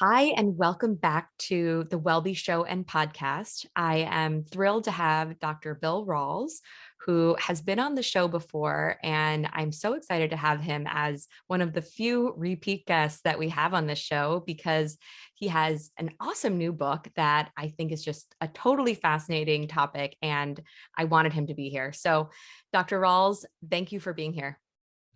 Hi, and welcome back to the Wellbe Show and podcast. I am thrilled to have Dr. Bill Rawls, who has been on the show before, and I'm so excited to have him as one of the few repeat guests that we have on this show because he has an awesome new book that I think is just a totally fascinating topic, and I wanted him to be here. So, Dr. Rawls, thank you for being here.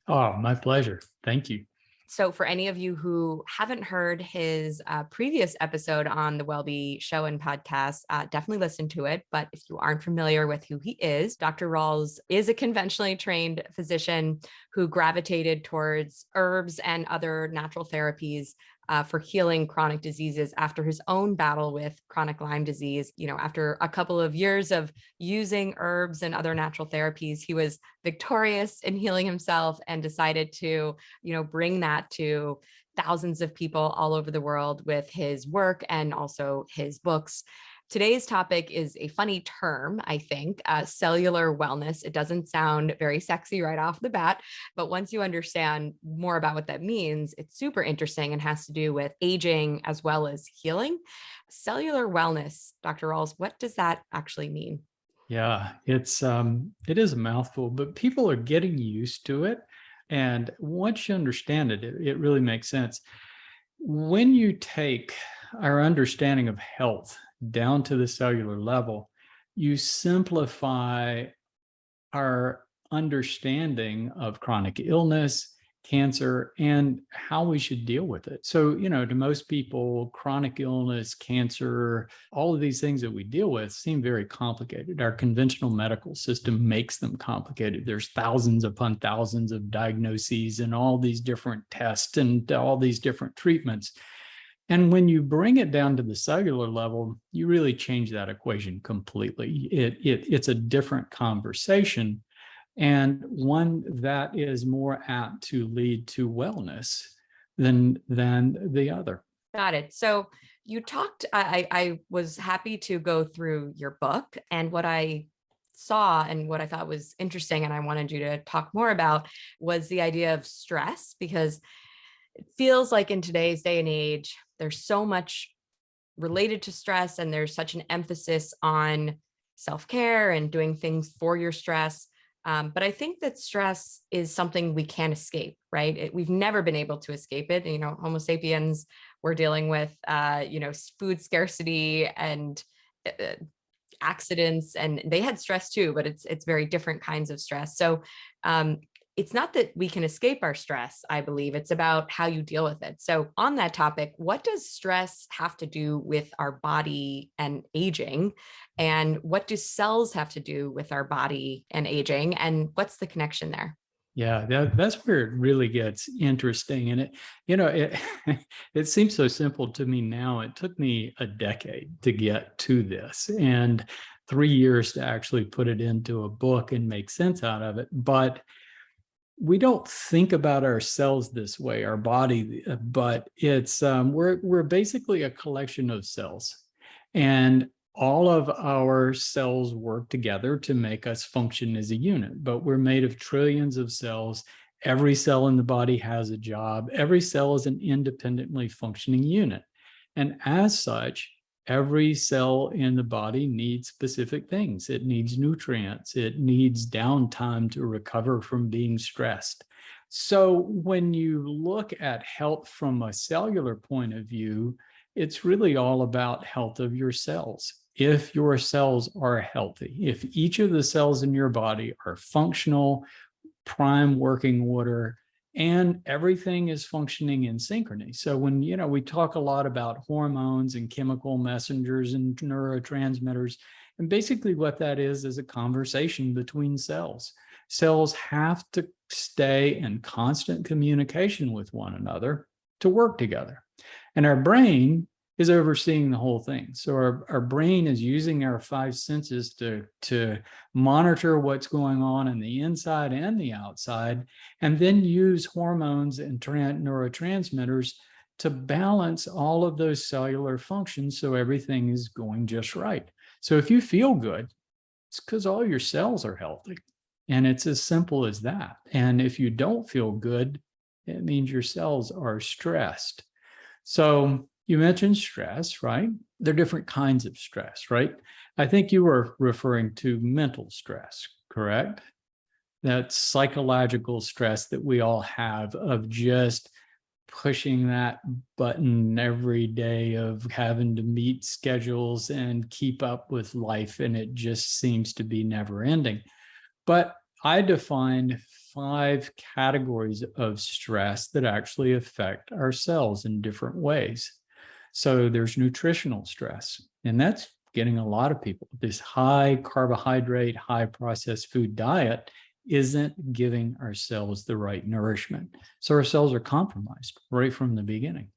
Oh, my pleasure. Thank you. So for any of you who haven't heard his uh, previous episode on the Wellbe show and podcast, uh, definitely listen to it. But if you aren't familiar with who he is, Dr. Rawls is a conventionally trained physician who gravitated towards herbs and other natural therapies uh, for healing chronic diseases after his own battle with chronic Lyme disease. You know, after a couple of years of using herbs and other natural therapies, he was victorious in healing himself and decided to, you know, bring that to thousands of people all over the world with his work and also his books. Today's topic is a funny term, I think, uh, cellular wellness. It doesn't sound very sexy right off the bat, but once you understand more about what that means, it's super interesting and has to do with aging as well as healing. Cellular wellness, Dr. Rawls, what does that actually mean? Yeah, it's um, it is a mouthful, but people are getting used to it. And once you understand it, it, it really makes sense. When you take our understanding of health down to the cellular level, you simplify our understanding of chronic illness, cancer, and how we should deal with it. So, you know, to most people, chronic illness, cancer, all of these things that we deal with seem very complicated. Our conventional medical system makes them complicated. There's thousands upon thousands of diagnoses and all these different tests and all these different treatments. And when you bring it down to the cellular level, you really change that equation completely. It, it, it's a different conversation and one that is more apt to lead to wellness than, than the other. Got it. So you talked, I, I was happy to go through your book and what I saw and what I thought was interesting and I wanted you to talk more about was the idea of stress because it feels like in today's day and age, there's so much related to stress and there's such an emphasis on self-care and doing things for your stress. Um, but I think that stress is something we can't escape, right? It, we've never been able to escape it. You know, Homo sapiens, we're dealing with, uh, you know, food scarcity and uh, uh, accidents, and they had stress too, but it's it's very different kinds of stress. So um, it's not that we can escape our stress, I believe. It's about how you deal with it. So on that topic, what does stress have to do with our body and aging? And what do cells have to do with our body and aging? And what's the connection there? Yeah, that, that's where it really gets interesting. And it, you know, it, it seems so simple to me now. It took me a decade to get to this and three years to actually put it into a book and make sense out of it. But we don't think about ourselves this way, our body, uh, but it's um, we're we're basically a collection of cells, and all of our cells work together to make us function as a unit. But we're made of trillions of cells. Every cell in the body has a job. Every cell is an independently functioning unit, and as such, every cell in the body needs specific things. It needs nutrients. It needs downtime to recover from being stressed. So when you look at health from a cellular point of view, it's really all about health of your cells. If your cells are healthy, if each of the cells in your body are functional, prime working order, and everything is functioning in synchrony. So when, you know, we talk a lot about hormones and chemical messengers and neurotransmitters, and basically what that is, is a conversation between cells. Cells have to stay in constant communication with one another to work together. And our brain is overseeing the whole thing. So our, our brain is using our five senses to, to monitor what's going on in the inside and the outside, and then use hormones and neurotransmitters to balance all of those cellular functions so everything is going just right. So if you feel good, it's because all your cells are healthy. And it's as simple as that. And if you don't feel good, it means your cells are stressed. So you mentioned stress, right? There are different kinds of stress, right? I think you were referring to mental stress, correct? That psychological stress that we all have of just pushing that button every day of having to meet schedules and keep up with life and it just seems to be never ending. But I define five categories of stress that actually affect our cells in different ways. So there's nutritional stress, and that's getting a lot of people. This high carbohydrate, high processed food diet isn't giving our cells the right nourishment. So our cells are compromised right from the beginning.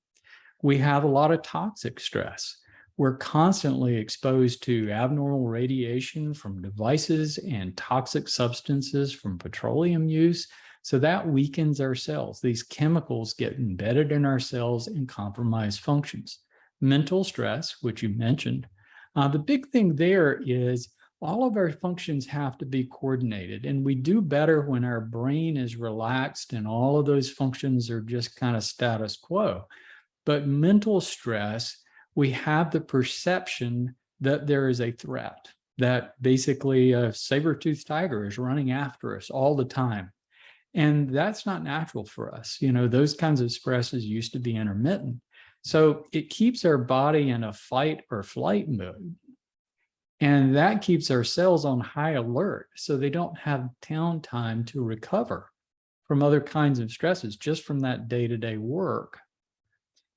We have a lot of toxic stress. We're constantly exposed to abnormal radiation from devices and toxic substances from petroleum use. So that weakens our cells. These chemicals get embedded in our cells and compromise functions. Mental stress, which you mentioned, uh, the big thing there is all of our functions have to be coordinated and we do better when our brain is relaxed and all of those functions are just kind of status quo. But mental stress, we have the perception that there is a threat, that basically a saber-toothed tiger is running after us all the time. And that's not natural for us. You know, those kinds of stresses used to be intermittent. So it keeps our body in a fight or flight mode. And that keeps our cells on high alert so they don't have downtime to recover from other kinds of stresses just from that day-to-day -day work.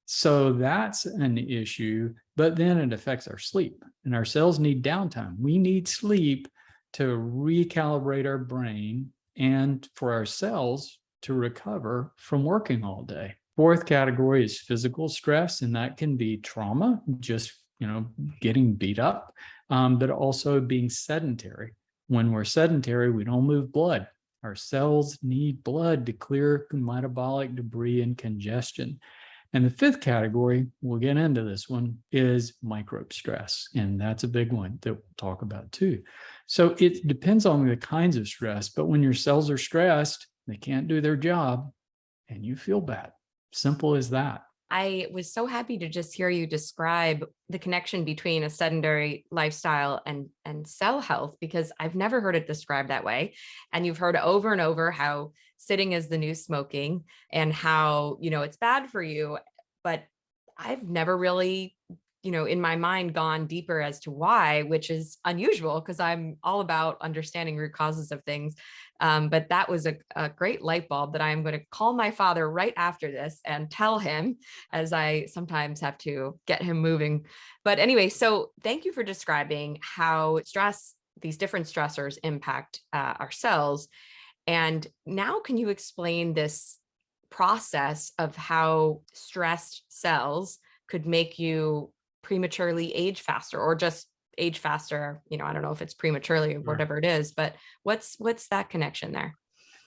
So that's an issue, but then it affects our sleep and our cells need downtime. We need sleep to recalibrate our brain and for our cells to recover from working all day. Fourth category is physical stress, and that can be trauma, just you know, getting beat up um, but also being sedentary. When we're sedentary, we don't move blood. Our cells need blood to clear metabolic debris and congestion. And the fifth category, we'll get into this one, is microbe stress. And that's a big one that we'll talk about too. So it depends on the kinds of stress, but when your cells are stressed, they can't do their job and you feel bad. Simple as that. I was so happy to just hear you describe the connection between a sedentary lifestyle and, and cell health, because I've never heard it described that way. And you've heard over and over how sitting is the new smoking and how, you know, it's bad for you. But I've never really you know, in my mind gone deeper as to why, which is unusual because I'm all about understanding root causes of things. Um, but that was a, a great light bulb that I'm going to call my father right after this and tell him as I sometimes have to get him moving. But anyway, so thank you for describing how stress, these different stressors impact uh, our cells. And now can you explain this process of how stressed cells could make you prematurely age faster or just age faster you know i don't know if it's prematurely or whatever it is but what's what's that connection there?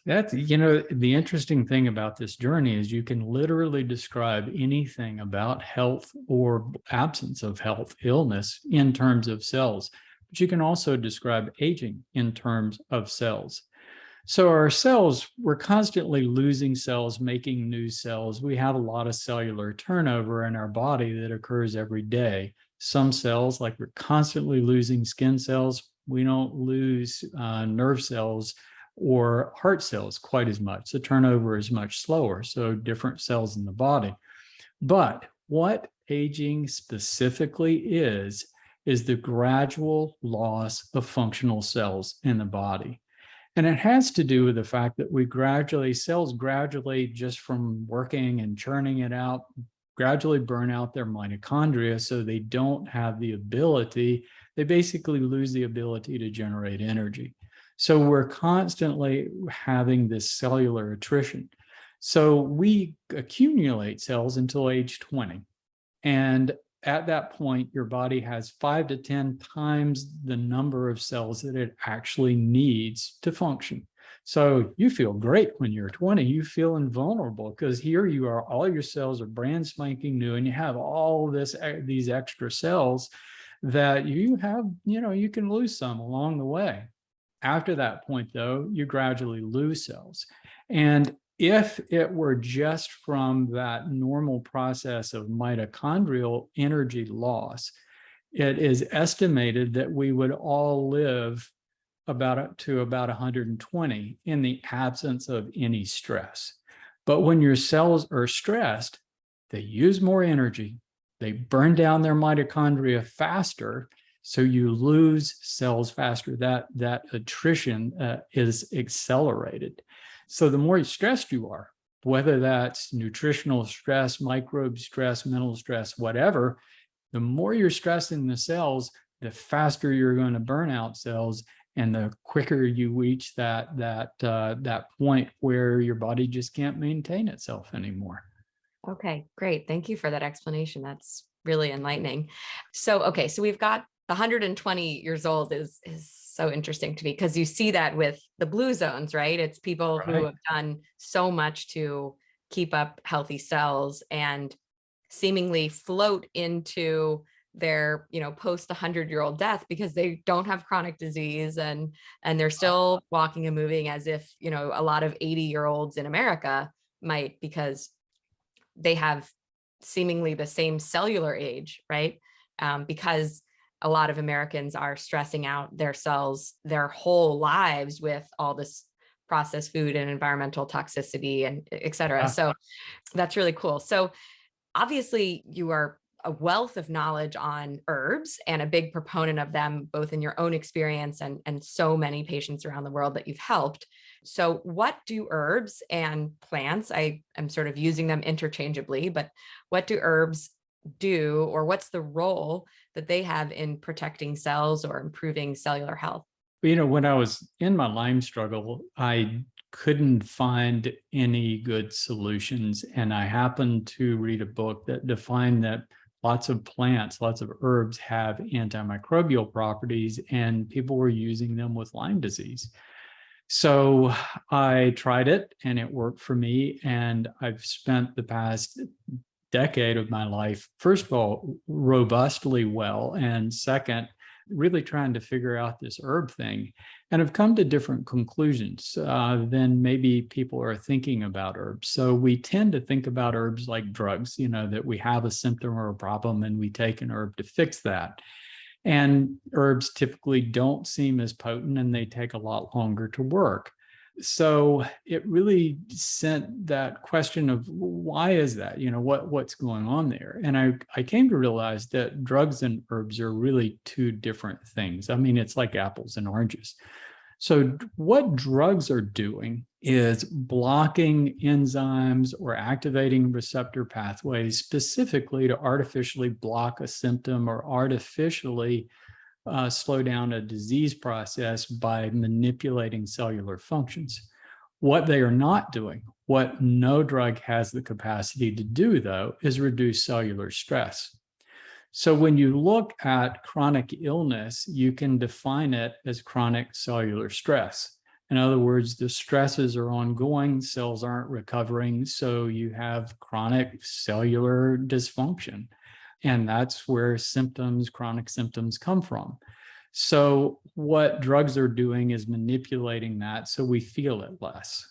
That's you know the interesting thing about this journey is you can literally describe anything about health or absence of health illness in terms of cells but you can also describe aging in terms of cells so our cells, we're constantly losing cells, making new cells. We have a lot of cellular turnover in our body that occurs every day. Some cells, like we're constantly losing skin cells, we don't lose uh, nerve cells or heart cells quite as much. The turnover is much slower, so different cells in the body. But what aging specifically is, is the gradual loss of functional cells in the body. And it has to do with the fact that we gradually, cells gradually just from working and churning it out, gradually burn out their mitochondria so they don't have the ability, they basically lose the ability to generate energy. So we're constantly having this cellular attrition. So we accumulate cells until age 20. And at that point, your body has five to 10 times the number of cells that it actually needs to function. So you feel great when you're 20, you feel invulnerable because here you are, all your cells are brand spanking new and you have all this, these extra cells that you have, you know, you can lose some along the way. After that point though, you gradually lose cells. And if it were just from that normal process of mitochondrial energy loss, it is estimated that we would all live about to about 120 in the absence of any stress. But when your cells are stressed, they use more energy, they burn down their mitochondria faster, so you lose cells faster. That, that attrition uh, is accelerated. So the more stressed you are, whether that's nutritional stress, microbe stress, mental stress, whatever, the more you're stressing the cells, the faster you're going to burn out cells and the quicker you reach that that uh, that point where your body just can't maintain itself anymore. Okay, great. Thank you for that explanation. That's really enlightening. So, okay, so we've got 120 years old is is so interesting to me because you see that with the blue zones, right? It's people who have done so much to keep up healthy cells and seemingly float into their, you know, post 100 year old death because they don't have chronic disease and and they're still walking and moving as if, you know, a lot of 80 year olds in America might because they have seemingly the same cellular age, right? Um, because a lot of Americans are stressing out their cells their whole lives with all this processed food and environmental toxicity and et cetera. Ah. So that's really cool. So obviously you are a wealth of knowledge on herbs and a big proponent of them, both in your own experience and, and so many patients around the world that you've helped. So what do herbs and plants, I am sort of using them interchangeably, but what do herbs do or what's the role that they have in protecting cells or improving cellular health? You know, when I was in my Lyme struggle, I couldn't find any good solutions. And I happened to read a book that defined that lots of plants, lots of herbs have antimicrobial properties, and people were using them with Lyme disease. So I tried it and it worked for me. And I've spent the past decade of my life, first of all, robustly well. And second, really trying to figure out this herb thing. And I've come to different conclusions uh, than maybe people are thinking about herbs. So we tend to think about herbs like drugs, you know, that we have a symptom or a problem and we take an herb to fix that. And herbs typically don't seem as potent and they take a lot longer to work. So it really sent that question of why is that? You know, what what's going on there? And I, I came to realize that drugs and herbs are really two different things. I mean, it's like apples and oranges. So what drugs are doing is blocking enzymes or activating receptor pathways specifically to artificially block a symptom or artificially uh, slow down a disease process by manipulating cellular functions. What they are not doing, what no drug has the capacity to do though, is reduce cellular stress. So when you look at chronic illness, you can define it as chronic cellular stress. In other words, the stresses are ongoing, cells aren't recovering, so you have chronic cellular dysfunction. And that's where symptoms, chronic symptoms come from. So what drugs are doing is manipulating that so we feel it less.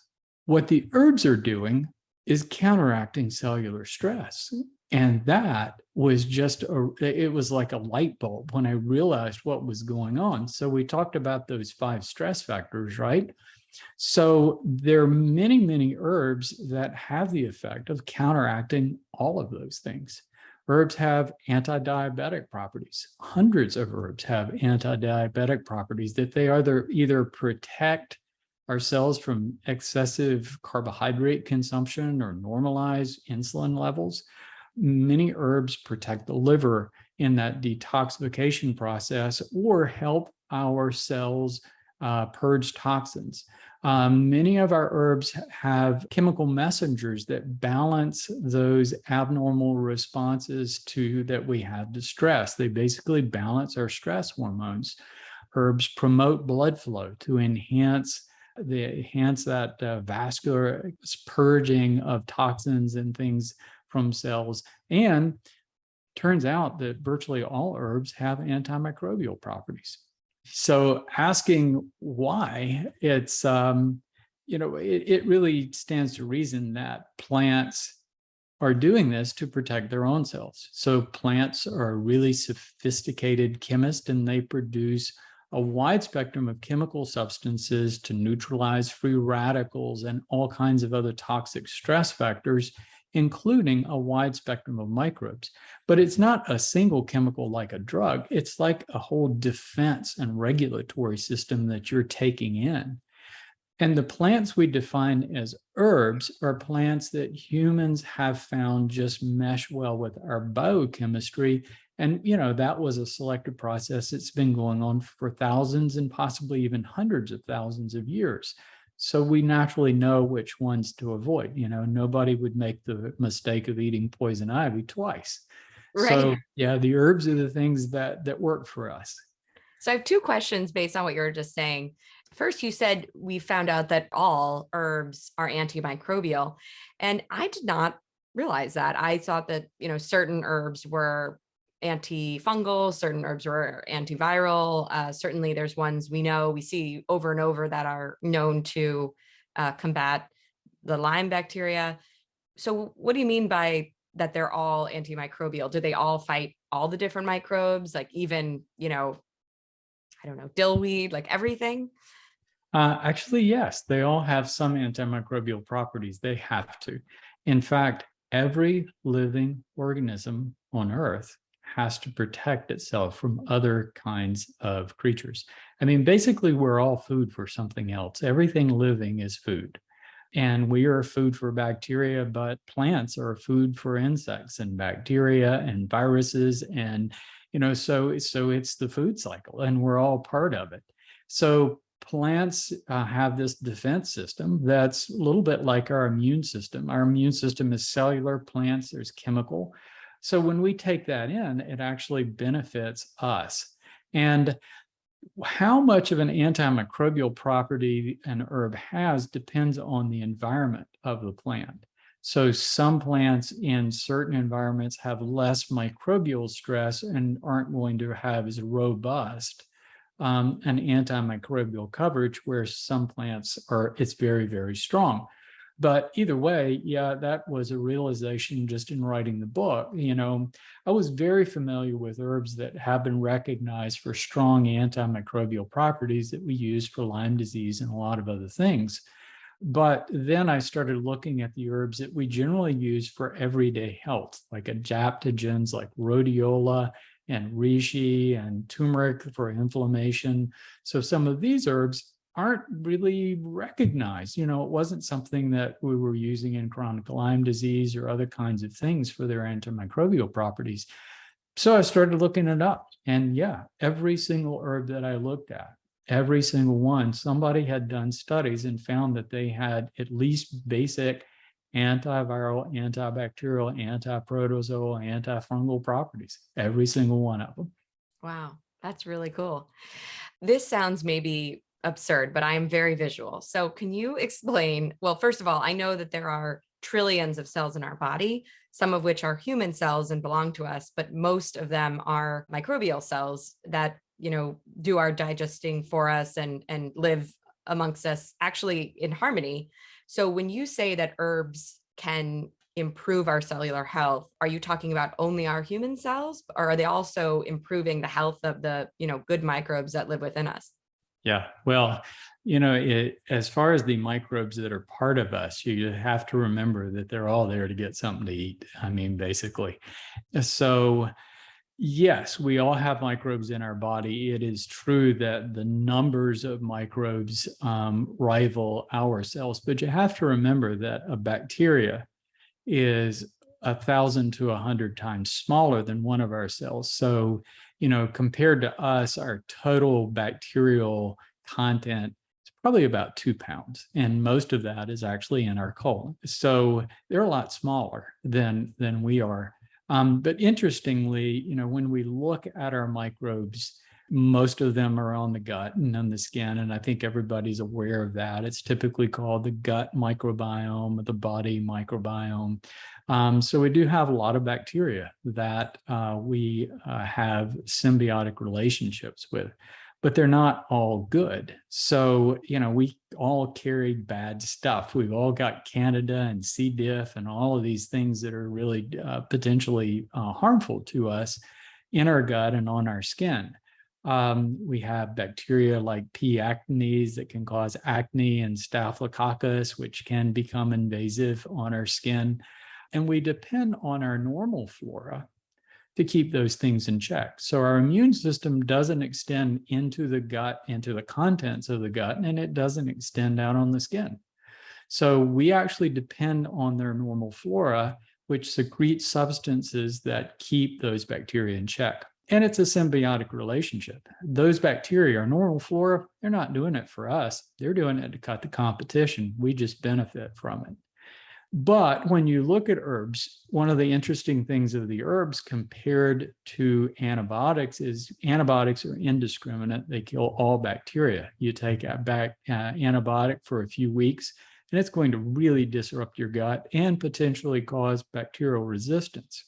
What the herbs are doing is counteracting cellular stress. And that was just, a, it was like a light bulb when I realized what was going on. So we talked about those five stress factors, right? So there are many, many herbs that have the effect of counteracting all of those things. Herbs have anti-diabetic properties. Hundreds of herbs have anti-diabetic properties that they either either protect our cells from excessive carbohydrate consumption or normalize insulin levels. Many herbs protect the liver in that detoxification process or help our cells uh, purge toxins. Um, many of our herbs have chemical messengers that balance those abnormal responses to that we have to stress. They basically balance our stress hormones. Herbs promote blood flow to enhance they enhance that uh, vascular purging of toxins and things from cells. And turns out that virtually all herbs have antimicrobial properties. So asking why it's, um, you know, it, it really stands to reason that plants are doing this to protect their own cells. So plants are a really sophisticated chemists and they produce a wide spectrum of chemical substances to neutralize free radicals and all kinds of other toxic stress factors, including a wide spectrum of microbes. But it's not a single chemical like a drug. It's like a whole defense and regulatory system that you're taking in. And the plants we define as herbs are plants that humans have found just mesh well with our biochemistry. And, you know, that was a selective process. It's been going on for thousands and possibly even hundreds of thousands of years. So we naturally know which ones to avoid. You know, nobody would make the mistake of eating poison ivy twice. Right. So yeah, the herbs are the things that that work for us. So I have two questions based on what you were just saying. First, you said we found out that all herbs are antimicrobial, and I did not realize that. I thought that, you know, certain herbs were antifungal, certain herbs are antiviral. Uh, certainly there's ones we know, we see over and over that are known to uh, combat the Lyme bacteria. So what do you mean by that they're all antimicrobial? Do they all fight all the different microbes, like even, you know, I don't know, dillweed, like everything? Uh, actually, yes, they all have some antimicrobial properties. They have to. In fact, every living organism on Earth has to protect itself from other kinds of creatures. I mean, basically, we're all food for something else. Everything living is food. And we are food for bacteria, but plants are food for insects and bacteria and viruses. And, you know, so, so it's the food cycle and we're all part of it. So plants uh, have this defense system that's a little bit like our immune system. Our immune system is cellular, plants, there's chemical. So when we take that in, it actually benefits us. And how much of an antimicrobial property an herb has depends on the environment of the plant. So some plants in certain environments have less microbial stress and aren't going to have as robust um, an antimicrobial coverage where some plants are, it's very, very strong. But either way, yeah, that was a realization just in writing the book. You know, I was very familiar with herbs that have been recognized for strong antimicrobial properties that we use for Lyme disease and a lot of other things. But then I started looking at the herbs that we generally use for everyday health, like adaptogens like rhodiola and reishi and turmeric for inflammation. So some of these herbs aren't really recognized. You know, it wasn't something that we were using in chronic Lyme disease or other kinds of things for their antimicrobial properties. So I started looking it up and yeah, every single herb that I looked at, every single one, somebody had done studies and found that they had at least basic antiviral, antibacterial, antiprotozoal, antifungal properties, every single one of them. Wow, that's really cool. This sounds maybe absurd, but I am very visual. So can you explain, well, first of all, I know that there are trillions of cells in our body, some of which are human cells and belong to us, but most of them are microbial cells that, you know, do our digesting for us and, and live amongst us actually in harmony. So when you say that herbs can improve our cellular health, are you talking about only our human cells or are they also improving the health of the, you know, good microbes that live within us? Yeah, well, you know, it, as far as the microbes that are part of us, you have to remember that they're all there to get something to eat. I mean, basically. So Yes, we all have microbes in our body. It is true that the numbers of microbes um, rival our cells, but you have to remember that a bacteria is a thousand to a hundred times smaller than one of our cells. So, you know, compared to us, our total bacterial content is probably about two pounds. And most of that is actually in our colon. So they're a lot smaller than, than we are. Um, but interestingly, you know, when we look at our microbes, most of them are on the gut and on the skin. And I think everybody's aware of that. It's typically called the gut microbiome, the body microbiome. Um, so we do have a lot of bacteria that uh, we uh, have symbiotic relationships with. but they're not all good. So, you know, we all carry bad stuff. We've all got Candida and C. diff and all of these things that are really uh, potentially uh, harmful to us in our gut and on our skin. Um, we have bacteria like P. acnes that can cause acne and staphylococcus, which can become invasive on our skin. And we depend on our normal flora to keep those things in check. So our immune system doesn't extend into the gut, into the contents of the gut, and it doesn't extend out on the skin. So we actually depend on their normal flora, which secretes substances that keep those bacteria in check. And it's a symbiotic relationship. Those bacteria, our normal flora, they're not doing it for us. They're doing it to cut the competition. We just benefit from it. But when you look at herbs, one of the interesting things of the herbs compared to antibiotics is antibiotics are indiscriminate. They kill all bacteria. You take a back uh, antibiotic for a few weeks, and it's going to really disrupt your gut and potentially cause bacterial resistance.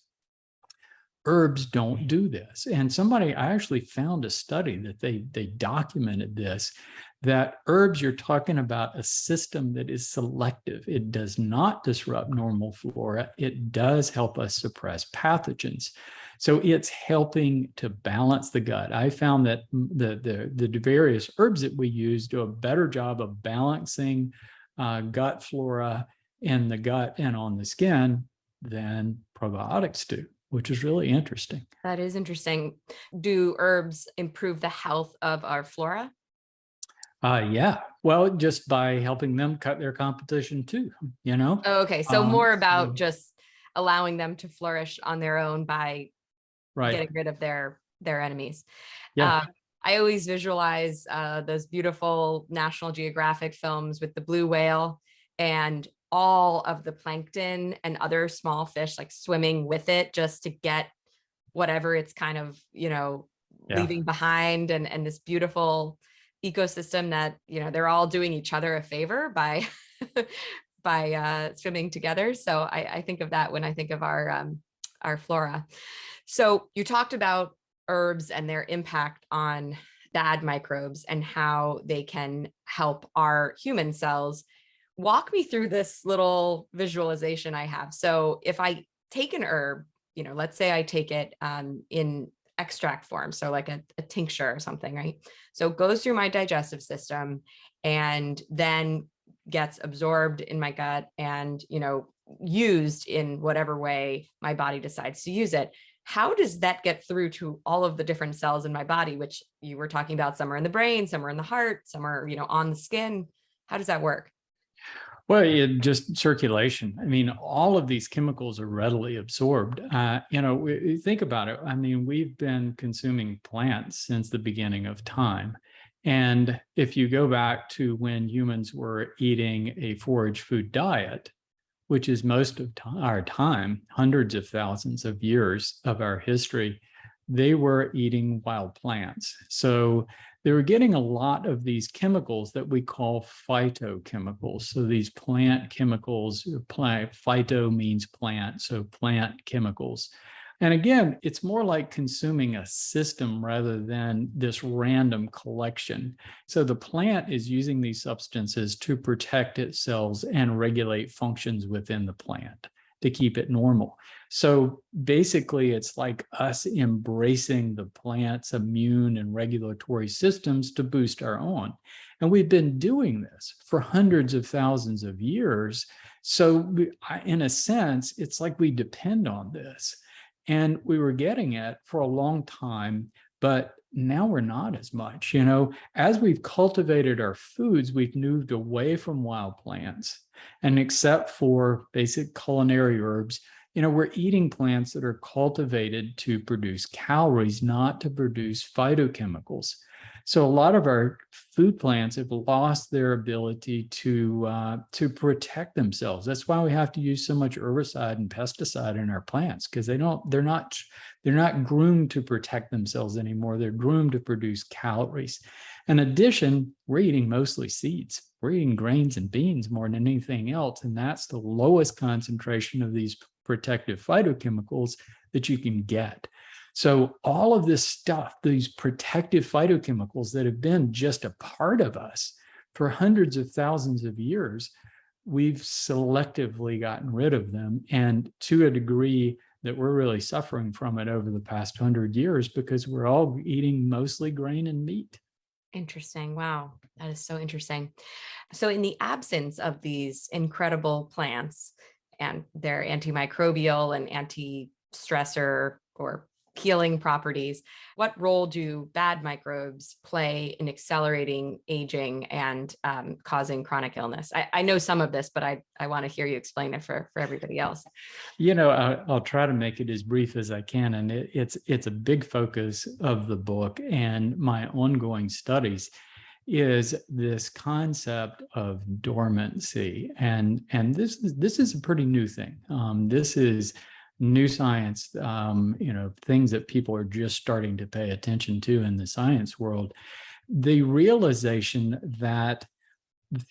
Herbs don't do this. And somebody, I actually found a study that they, they documented this, that herbs, you're talking about a system that is selective. It does not disrupt normal flora. It does help us suppress pathogens. So it's helping to balance the gut. I found that the, the, the various herbs that we use do a better job of balancing uh, gut flora in the gut and on the skin than probiotics do which is really interesting. That is interesting. Do herbs improve the health of our flora? Uh, yeah, well, just by helping them cut their competition too, you know? Oh, okay, so Um, more about so- just allowing them to flourish on their own by Right, getting rid of their their enemies. yeah, Uh, I always visualize uh, those beautiful National Geographic films with the blue whale and all of the plankton and other small fish like swimming with it just to get whatever it's kind of, you know, Yeah. leaving behind and, and this beautiful ecosystem that, you know, they're all doing each other a favor by by uh, swimming together. So I, I think of that when I think of our um, our flora. So you talked about herbs and their impact on bad microbes and how they can help our human cells. Walk me through this little visualization I have. So if I take an herb, you know, let's say I take it um, in extract form, so like a, a tincture or something, right? So it goes through my digestive system and then gets absorbed in my gut and, you know, used in whatever way my body decides to use it how does that get through to all of the different cells in my body which you were talking about some are in the brain some are in the heart some are you know on the skin how does that work well, it just circulation. I mean, all of these chemicals are readily absorbed. Uh, you know, we- think about it. I mean, we've been consuming plants since the beginning of time. And if you go back to when humans were eating a forage food diet, which is most of our time, hundreds of thousands of years of our history, they were eating wild plants. So they were getting a lot of these chemicals that we call phytochemicals. So these plant chemicals, uh, plant, phyto means plant, so plant chemicals. And again, it's more like consuming a system rather than this random collection. So the plant is using these substances to protect its cells and regulate functions within the plant to keep it normal. So basically, it's like us embracing the plant's immune and regulatory systems to boost our own. And we've been doing this for hundreds of thousands of years. So we, in a sense, it's like we depend on this. And we were getting it for a long time, but now we're not as much. You know, as we've cultivated our foods, we've moved away from wild plants. And except for basic culinary herbs, you know, we're eating plants that are cultivated to produce calories, not to produce phytochemicals. So a lot of our food plants have lost their ability to uh, to protect themselves. That's why we have to use so much herbicide and pesticide in our plants because they don't they're not they're not groomed to protect themselves anymore. They're groomed to produce calories. In addition, we're eating mostly seeds. We're eating grains and beans more than anything else, and that's the lowest concentration of these protective phytochemicals that you can get. So all of this stuff, these protective phytochemicals that have been just a part of us for hundreds of thousands of years, we've selectively gotten rid of them. And to a degree that we're really suffering from it over the past hundred years because we're all eating mostly grain and meat. Interesting. Wow. That is so interesting. So in the absence of these incredible plants and their antimicrobial and anti-stressor or healing properties, what role do bad microbes play in accelerating aging and um, causing chronic illness? I, I, know some of this, but I, I want to hear you explain it for, for everybody else. You know, I, will try to make it as brief as I can. And it, it's, it's a big focus of the book and my ongoing studies is this concept of dormancy. And, and this, this is a pretty new thing. Um, this is new science, um, you know, things that people are just starting to pay attention to in the science world, the realization that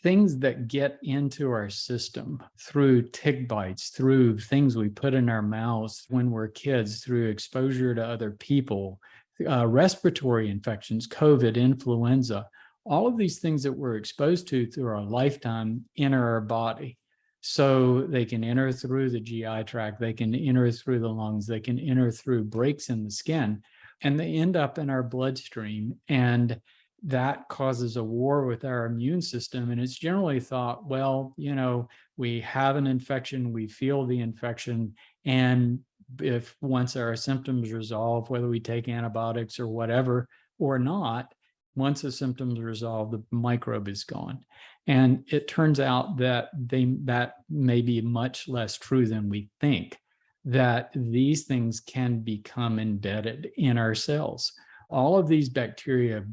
things that get into our system through tick bites, through things we put in our mouths when we're kids, through exposure to other people, uh, respiratory infections, COVID, influenza, all of these things that we're exposed to through our lifetime enter our body. So they can enter through the GI tract, they can enter through the lungs, they can enter through breaks in the skin, and they end up in our bloodstream. And that causes a war with our immune system. And it's generally thought, well, you know, we have an infection, we feel the infection, and if once our symptoms resolve, whether we take antibiotics or whatever or not, once the symptoms resolve, the microbe is gone. And it turns out that they that may be much less true than we think, that these things can become embedded in our cells. All of these bacteria,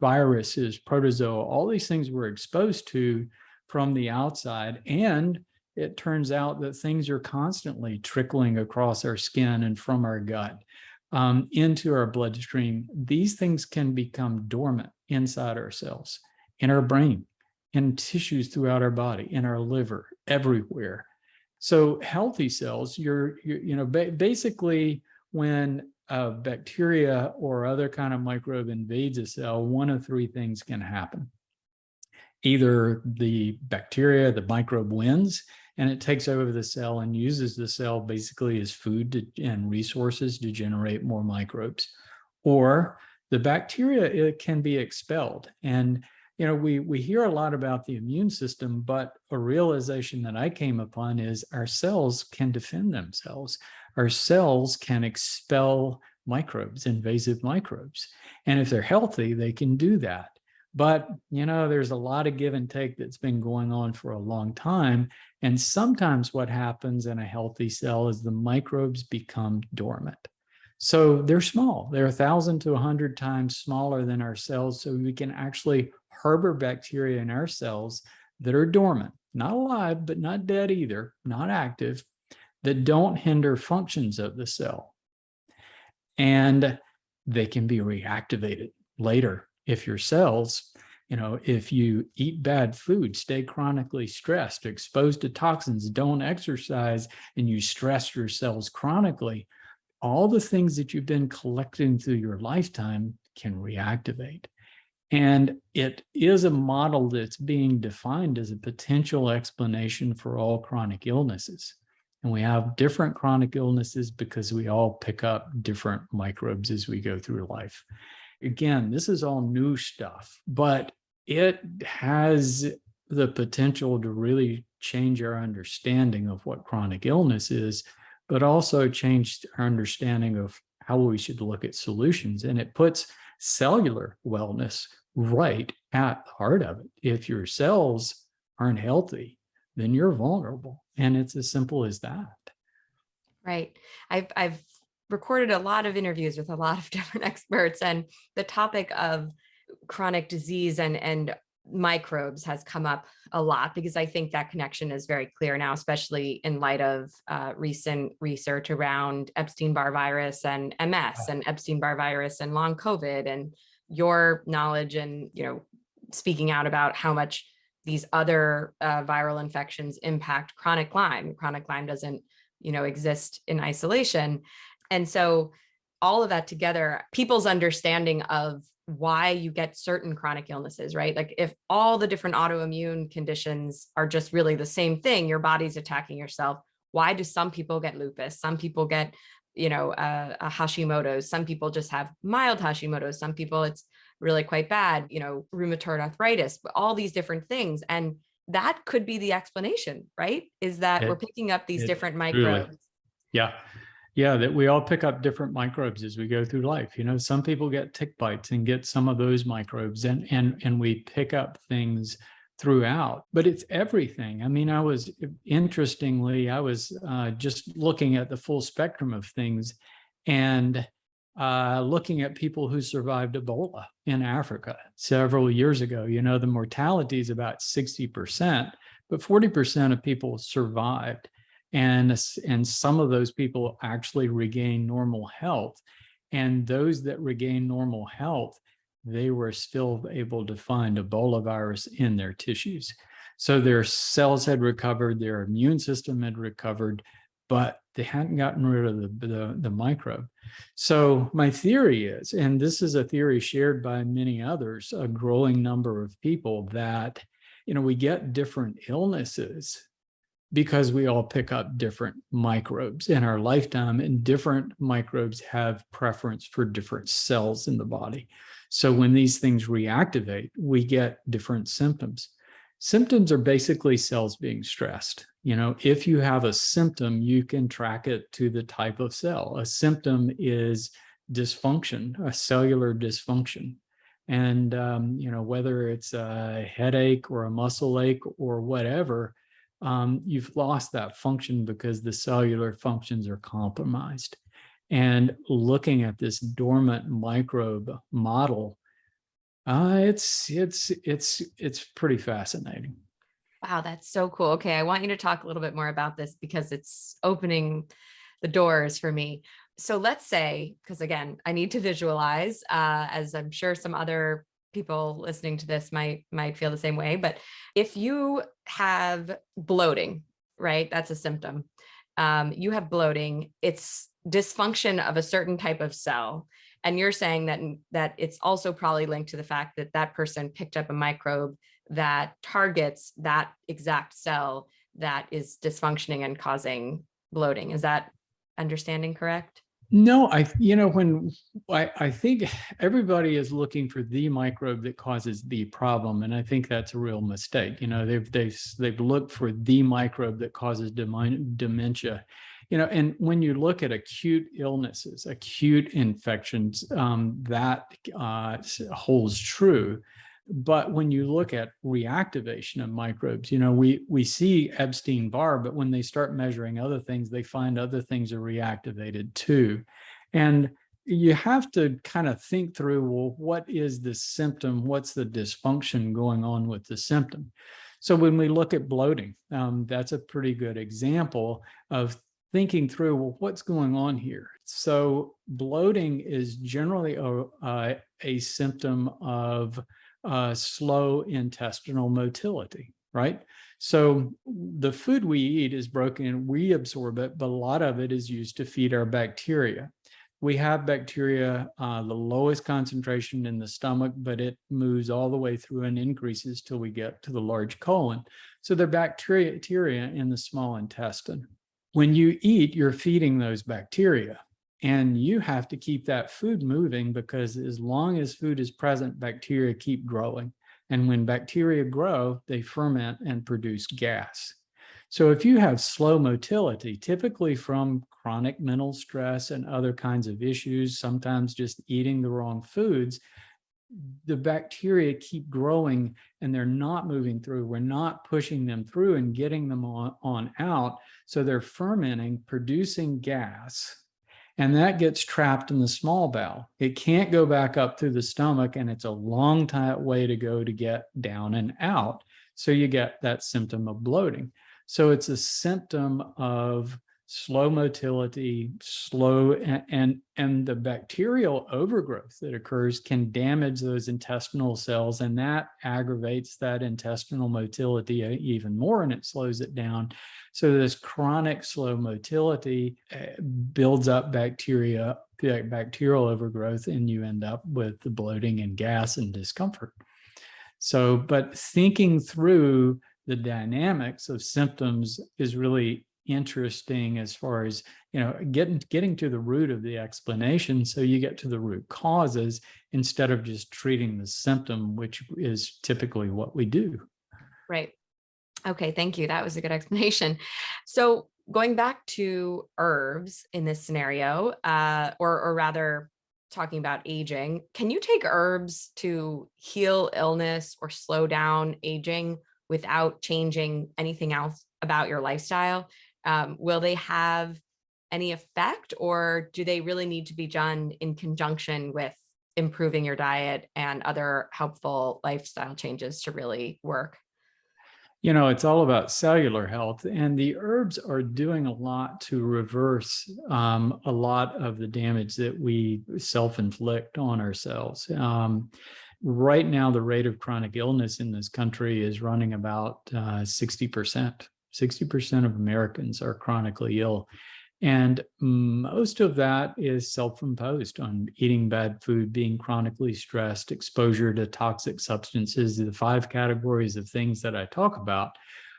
viruses, protozoa, all these things we're exposed to from the outside. And it turns out that things are constantly trickling across our skin and from our gut um, into our bloodstream. These things can become dormant inside our cells, in our brain, in tissues throughout our body, in our liver, everywhere. So healthy cells, you're, you're you know, ba basically when a bacteria or other kind of microbe invades a cell, one of three things can happen. Either the bacteria, the microbe wins, and it takes over the cell and uses the cell basically as food to, and resources to generate more microbes. Or the bacteria it can be expelled. And you know, we, we hear a lot about the immune system, but a realization that I came upon is our cells can defend themselves. Our cells can expel microbes, invasive microbes. And if they're healthy, they can do that. But, you know, there's a lot of give and take that's been going on for a long time. And sometimes what happens in a healthy cell is the microbes become dormant. So they're small. They're a thousand to a hundred times smaller than our cells. So we can actually harbor bacteria in our cells that are dormant, not alive, but not dead either, not active, that don't hinder functions of the cell. And they can be reactivated later if your cells, you know, if you eat bad food, stay chronically stressed, exposed to toxins, don't exercise, and you stress your cells chronically, all the things that you've been collecting through your lifetime can reactivate. And it is a model that's being defined as a potential explanation for all chronic illnesses. And we have different chronic illnesses because we all pick up different microbes as we go through life. Again, this is all new stuff, but it has the potential to really change our understanding of what chronic illness is, but also change our understanding of how we should look at solutions. And it puts cellular wellness right at the heart of it. If your cells aren't healthy, then you're vulnerable. And it's as simple as that. Right. I've, I've recorded a lot of interviews with a lot of different experts and the topic of chronic disease and, and microbes has come up a lot because I think that connection is very clear now, especially in light of uh, recent research around Epstein-Barr virus and MS and Epstein-Barr virus and long COVID and your knowledge and, you know, speaking out about how much these other uh, viral infections impact chronic Lyme. Chronic Lyme doesn't, you know, exist in isolation. And so all of that together, people's understanding of why you get certain chronic illnesses, right? Like if all the different autoimmune conditions are just really the same thing, your body's attacking yourself. Why do some people get lupus? Some people get, you know, uh, a Hashimoto's. Some people just have mild Hashimoto's. Some people it's really quite bad, you know, rheumatoid arthritis, but all these different things. And that could be the explanation, right? Is that It- we're picking up these it different microbes. Yeah. Yeah, that we all pick up different microbes as we go through life. You know, some people get tick bites and get some of those microbes and and and we pick up things throughout, but it's everything. I mean, I was interestingly, I was uh, just looking at the full spectrum of things and uh, looking at people who survived Ebola in Africa several years ago. You know, the mortality is about 60%, but 40% of people survived and and some of those people actually regain normal health and those that regain normal health they were still able to find ebola virus in their tissues so their cells had recovered their immune system had recovered but they hadn't gotten rid of the, the, the microbe. So my theory is, and this is a theory shared by many others, a growing number of people that, you know, we get different illnesses because we all pick up different microbes in our lifetime and different microbes have preference for different cells in the body. So when these things reactivate, we get different symptoms. Symptoms are basically cells being stressed. You know, if you have a symptom, you can track it to the type of cell. A symptom is dysfunction, a cellular dysfunction. And, um, you know, whether it's a headache or a muscle ache or whatever, um, you've lost that function because the cellular functions are compromised. And looking at this dormant microbe model, uh, it's it's it's it's pretty fascinating. Wow, that's so cool. Okay, I want you to talk a little bit more about this because it's opening the doors for me. So let's say, because again, I need to visualize, uh, as I'm sure some other people listening to this might might feel the same way. But if you have bloating, right, that's a symptom. Um, you have bloating. It's dysfunction of a certain type of cell, and you're saying that that it's also probably linked to the fact that that person picked up a microbe that targets that exact cell that is dysfunctioning and causing bloating. Is that understanding correct? No, I, you know, when I, I think everybody is looking for the microbe that causes the problem. And I think that's a real mistake. You know, they've, they've, they've looked for the microbe that causes dementia. You know, and when you look at acute illnesses, acute infections, um, that uh, holds true. But when you look at reactivation of microbes, you know, we we see Epstein-Barr, but when they start measuring other things, they find other things are reactivated too. And you have to kind of think through, well, what is the symptom? What's the dysfunction going on with the symptom? So when we look at bloating, um, that's a pretty good example of thinking through, well, what's going on here? So bloating is generally a, a, a symptom of uh, slow intestinal motility, right? So the food we eat is broken, and we absorb it, but a lot of it is used to feed our bacteria. We have bacteria, uh, the lowest concentration in the stomach, but it moves all the way through and increases till we get to the large colon. So they're bacteria in the small intestine. When you eat, you're feeding those bacteria. And you have to keep that food moving because as long as food is present, bacteria keep growing. And when bacteria grow, they ferment and produce gas. So if you have slow motility, typically from chronic mental stress and other kinds of issues, sometimes just eating the wrong foods, the bacteria keep growing and they're not moving through. We're not pushing them through and getting them on, on out. So they're fermenting, producing gas, and that gets trapped in the small bowel. It can't go back up through the stomach and it's a long way to go to get down and out. So you get that symptom of bloating. So it's a symptom of slow motility, slow and, and, and the bacterial overgrowth that occurs can damage those intestinal cells and that aggravates that intestinal motility even more and it slows it down. So this chronic slow motility uh, builds up bacteria bacterial overgrowth and you end up with the bloating and gas and discomfort. So, but thinking through the dynamics of symptoms is really interesting as far as, you know, getting, getting to the root of the explanation. So you get to the root causes instead of just treating the symptom, which is typically what we do. Right. Okay, thank you. That was a good explanation. So going back to herbs in this scenario, uh, or, or rather talking about aging, can you take herbs to heal illness or slow down aging without changing anything else about your lifestyle? Um, will they have any effect or do they really need to be done in conjunction with improving your diet and other helpful lifestyle changes to really work? you know, it's all about cellular health and the herbs are doing a lot to reverse um, a lot of the damage that we self-inflict on ourselves. Um, right now, the rate of chronic illness in this country is running about uh, 60%. 60% of Americans are chronically ill. And most of that is self-imposed on eating bad food, being chronically stressed, exposure to toxic substances, the five categories of things that I talk about.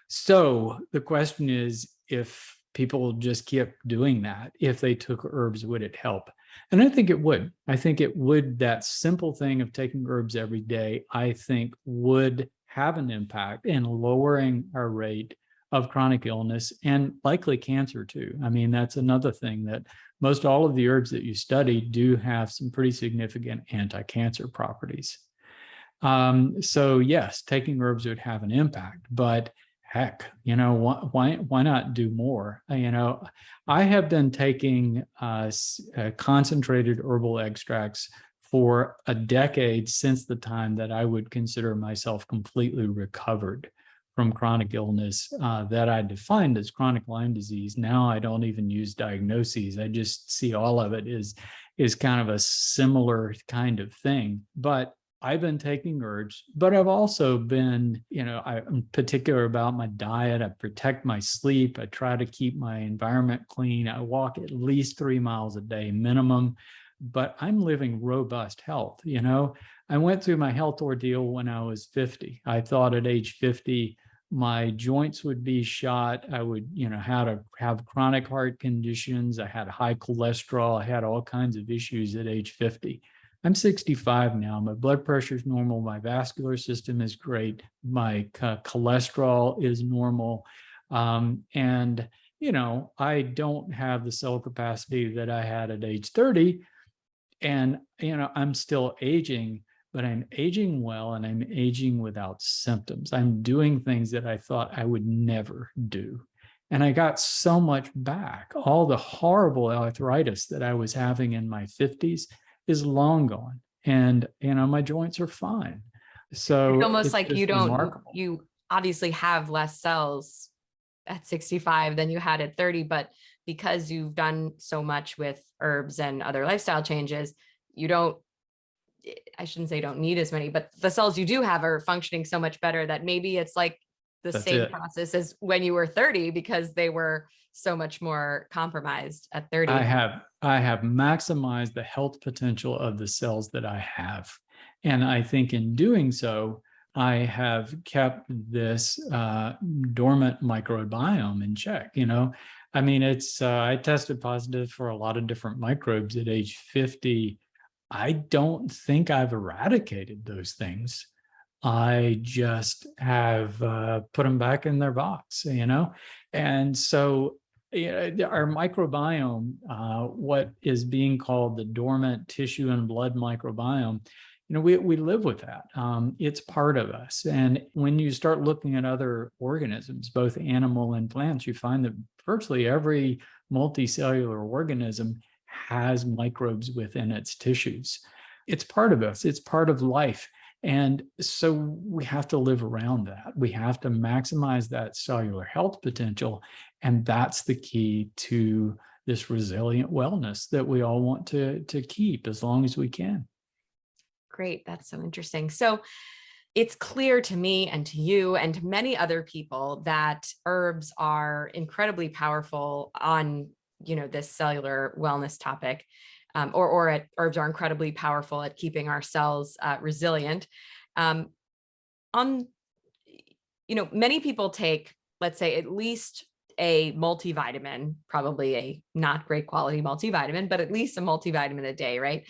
So the question is, if people just keep doing that, if they took herbs, would it help? And I think it would. I think it would, that simple thing of taking herbs every day, I think would have an impact in lowering our rate of chronic illness and likely cancer too. I mean, that's another thing that most all of the herbs that you study do have some pretty significant anti-cancer properties. Um, so yes, taking herbs would have an impact, but heck, you know, why, why, not do more? Uh, You know, I have been taking uh, uh, concentrated herbal extracts for a decade since the time that I would consider myself completely recovered from chronic illness uh, that I defined as chronic Lyme disease. Now I don't even use diagnoses. I just see all of it is, is kind of a similar kind of thing. But I've been taking herbs, but I've also been, you know, I'm particular about my diet. I protect my sleep. I try to keep my environment clean. I walk at least three miles a day minimum, but I'm living robust health. You know, I went through my health ordeal when I was 50. I thought at age 50, my joints would be shot. I would, you know, had to have chronic heart conditions. I had high cholesterol. I had all kinds of issues at age 50. I'm 65 now. My blood pressure is normal. My vascular system is great. My cholesterol is normal. Um, and, you know, I don't have the cell capacity that I had at age 30. And, you know, I'm still aging, but I'm aging well and I'm aging without symptoms. I'm doing things that I thought I would never do. And I got so much back. All the horrible arthritis that I was having in my 50s is long gone. And, you know, my joints are fine. So It's almost like you don't, remarkable. you obviously have less cells at 65 than you had at 30, but because you've done so much with herbs and other lifestyle changes, you don't, I shouldn't say don't need as many, but the cells you do have are functioning so much better that maybe it's like the That's same it. process as when you were 30 because they were so much more compromised at 30. I have I have maximized the health potential of the cells that I have. And I think in doing so, I have kept this uh, dormant microbiome in check. You know, I mean, it's uh, I tested positive for a lot of different microbes at age 50. I don't think I've eradicated those things. I just have uh, put them back in their box, you know? And so yeah, the- our microbiome, uh, what is being called the dormant tissue and blood microbiome, you know, we, we live with that. Um, it's part of us. And when you start looking at other organisms, both animal and plants, you find that virtually every multicellular organism has microbes within its tissues. It's part of us. It's part of life. And so we have to live around that. We have to maximize that cellular health potential. And that's the key to this resilient wellness that we all want to, to keep as long as we can. Great. That's so interesting. So it's clear to me and to you and to many other people that herbs are incredibly powerful on, you know, this cellular wellness topic. um, or, or at, herbs are incredibly powerful at keeping our cells uh, resilient. Um, on, you know, many people take, let's say at least a multivitamin, probably a not great quality multivitamin, but at least a multivitamin a day, right?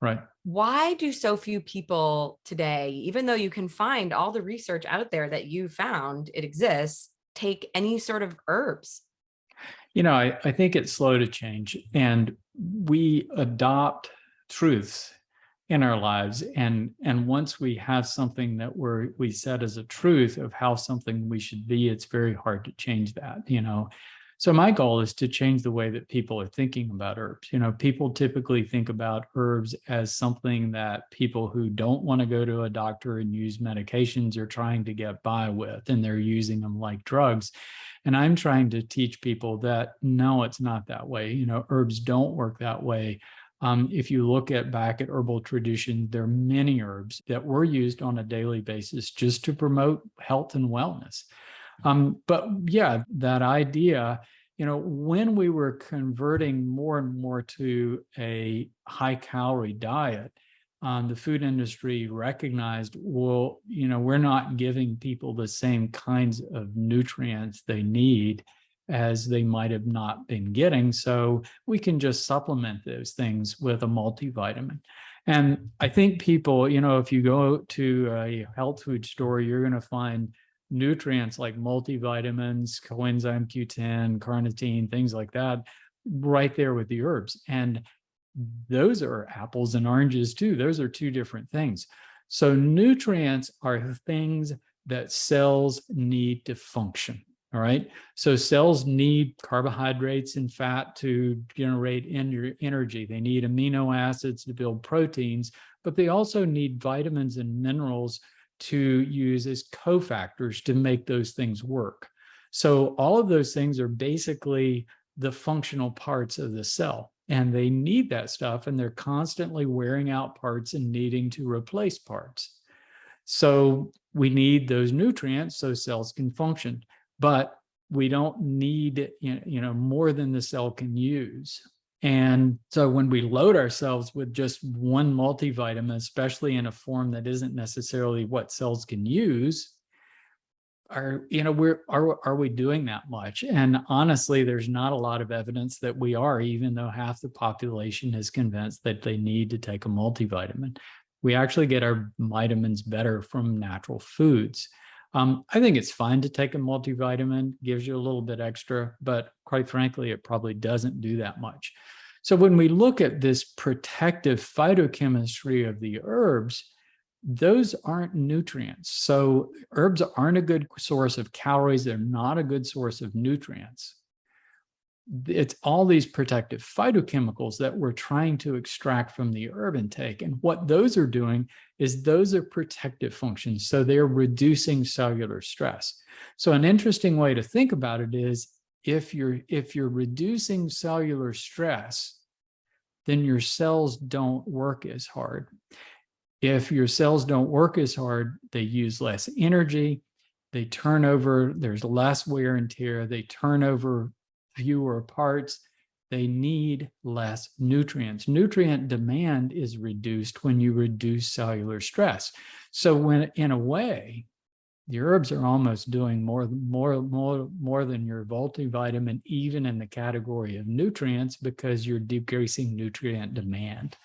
Right. Why do so few people today, even though you can find all the research out there that you found it exists, take any sort of herbs? You know, I, I think it's slow to change and we adopt truths in our lives. And, and once we have something that we're, we set as a truth of how something we should be, it's very hard to change that, you know. So my goal is to change the way that people are thinking about herbs. You know, people typically think about herbs as something that people who don't want to go to a doctor and use medications are trying to get by with, and they're using them like drugs. And I'm trying to teach people that no, it's not that way. You know, herbs don't work that way. Um, if you look at back at herbal tradition, there are many herbs that were used on a daily basis just to promote health and wellness. Um, but yeah, that idea, you know, when we were converting more and more to a high calorie diet, um, the food industry recognized, well, you know, we're not giving people the same kinds of nutrients they need as they might have not been getting. So we can just supplement those things with a multivitamin. And I think people, you know, if you go to a health food store, you're going to find nutrients like multivitamins, coenzyme Q10, carnitine, things like that, right there with the herbs. And those are apples and oranges too. Those are two different things. So nutrients are things that cells need to function. All right. So cells need carbohydrates and fat to generate energy. They need amino acids to build proteins, but they also need vitamins and minerals to use as cofactors to make those things work. So all of those things are basically the functional parts of the cell and they need that stuff and they're constantly wearing out parts and needing to replace parts. So we need those nutrients so cells can function, but we don't need you know more than the cell can use. And so when we load ourselves with just one multivitamin, especially in a form that isn't necessarily what cells can use, are, you know, we're, are, are we doing that much? And honestly, there's not a lot of evidence that we are, even though half the population is convinced that they need to take a multivitamin. We actually get our vitamins better from natural foods. Um, I think it's fine to take a multivitamin, gives you a little bit extra, but quite frankly, it probably doesn't do that much. So when we look at this protective phytochemistry of the herbs, those aren't nutrients. So herbs aren't a good source of calories. They're not a good source of nutrients it's all these protective phytochemicals that we're trying to extract from the herb intake. And what those are doing is those are protective functions. So they're reducing cellular stress. So an interesting way to think about it is if you're, if you're reducing cellular stress, then your cells don't work as hard. If your cells don't work as hard, they use less energy, they turn over, there's less wear and tear, they turn over fewer parts, they need less nutrients. Nutrient demand is reduced when you reduce cellular stress. So when, in a way, the herbs are almost doing more, more, more, more than your multivitamin, even in the category of nutrients, because you're decreasing nutrient demand.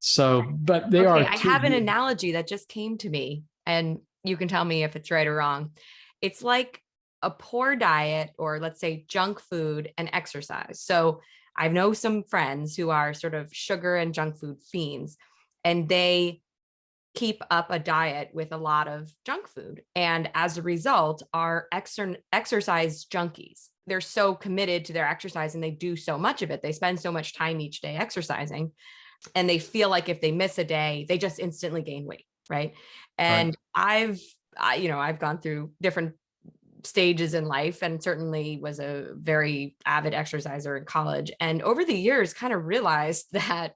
So, but they okay, are. I have an analogy that just came to me, and you can tell me if it's right or wrong. It's like a poor diet or let's say junk food and exercise. So I know some friends who are sort of sugar and junk food fiends and they keep up a diet with a lot of junk food. And as a result are exer exercise junkies. They're so committed to their exercise and they do so much of it. They spend so much time each day exercising and they feel like if they miss a day, they just instantly gain weight. Right. And right. I've, I, you know, I've gone through different stages in life and certainly was a very avid exerciser in college. And over the years kind of realized that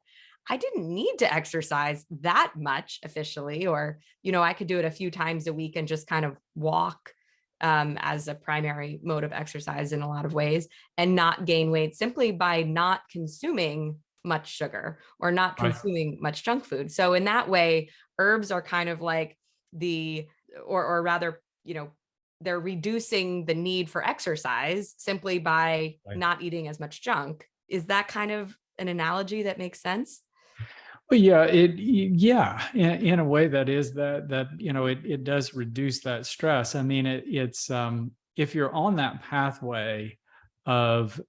I didn't need to exercise that much officially, or, you know, I could do it a few times a week and just kind of walk um, as a primary mode of exercise in a lot of ways and not gain weight simply by not consuming much sugar or not Right. consuming much junk food. So in that way, herbs are kind of like the, or, or rather, you know, they're reducing the need for exercise simply by Right. not eating as much junk. Is that kind of an analogy that makes sense? Well, yeah, it, yeah, in, in a way that is that, that, you know, it, it does reduce that stress. I mean, it, it's, um, if you're on that pathway of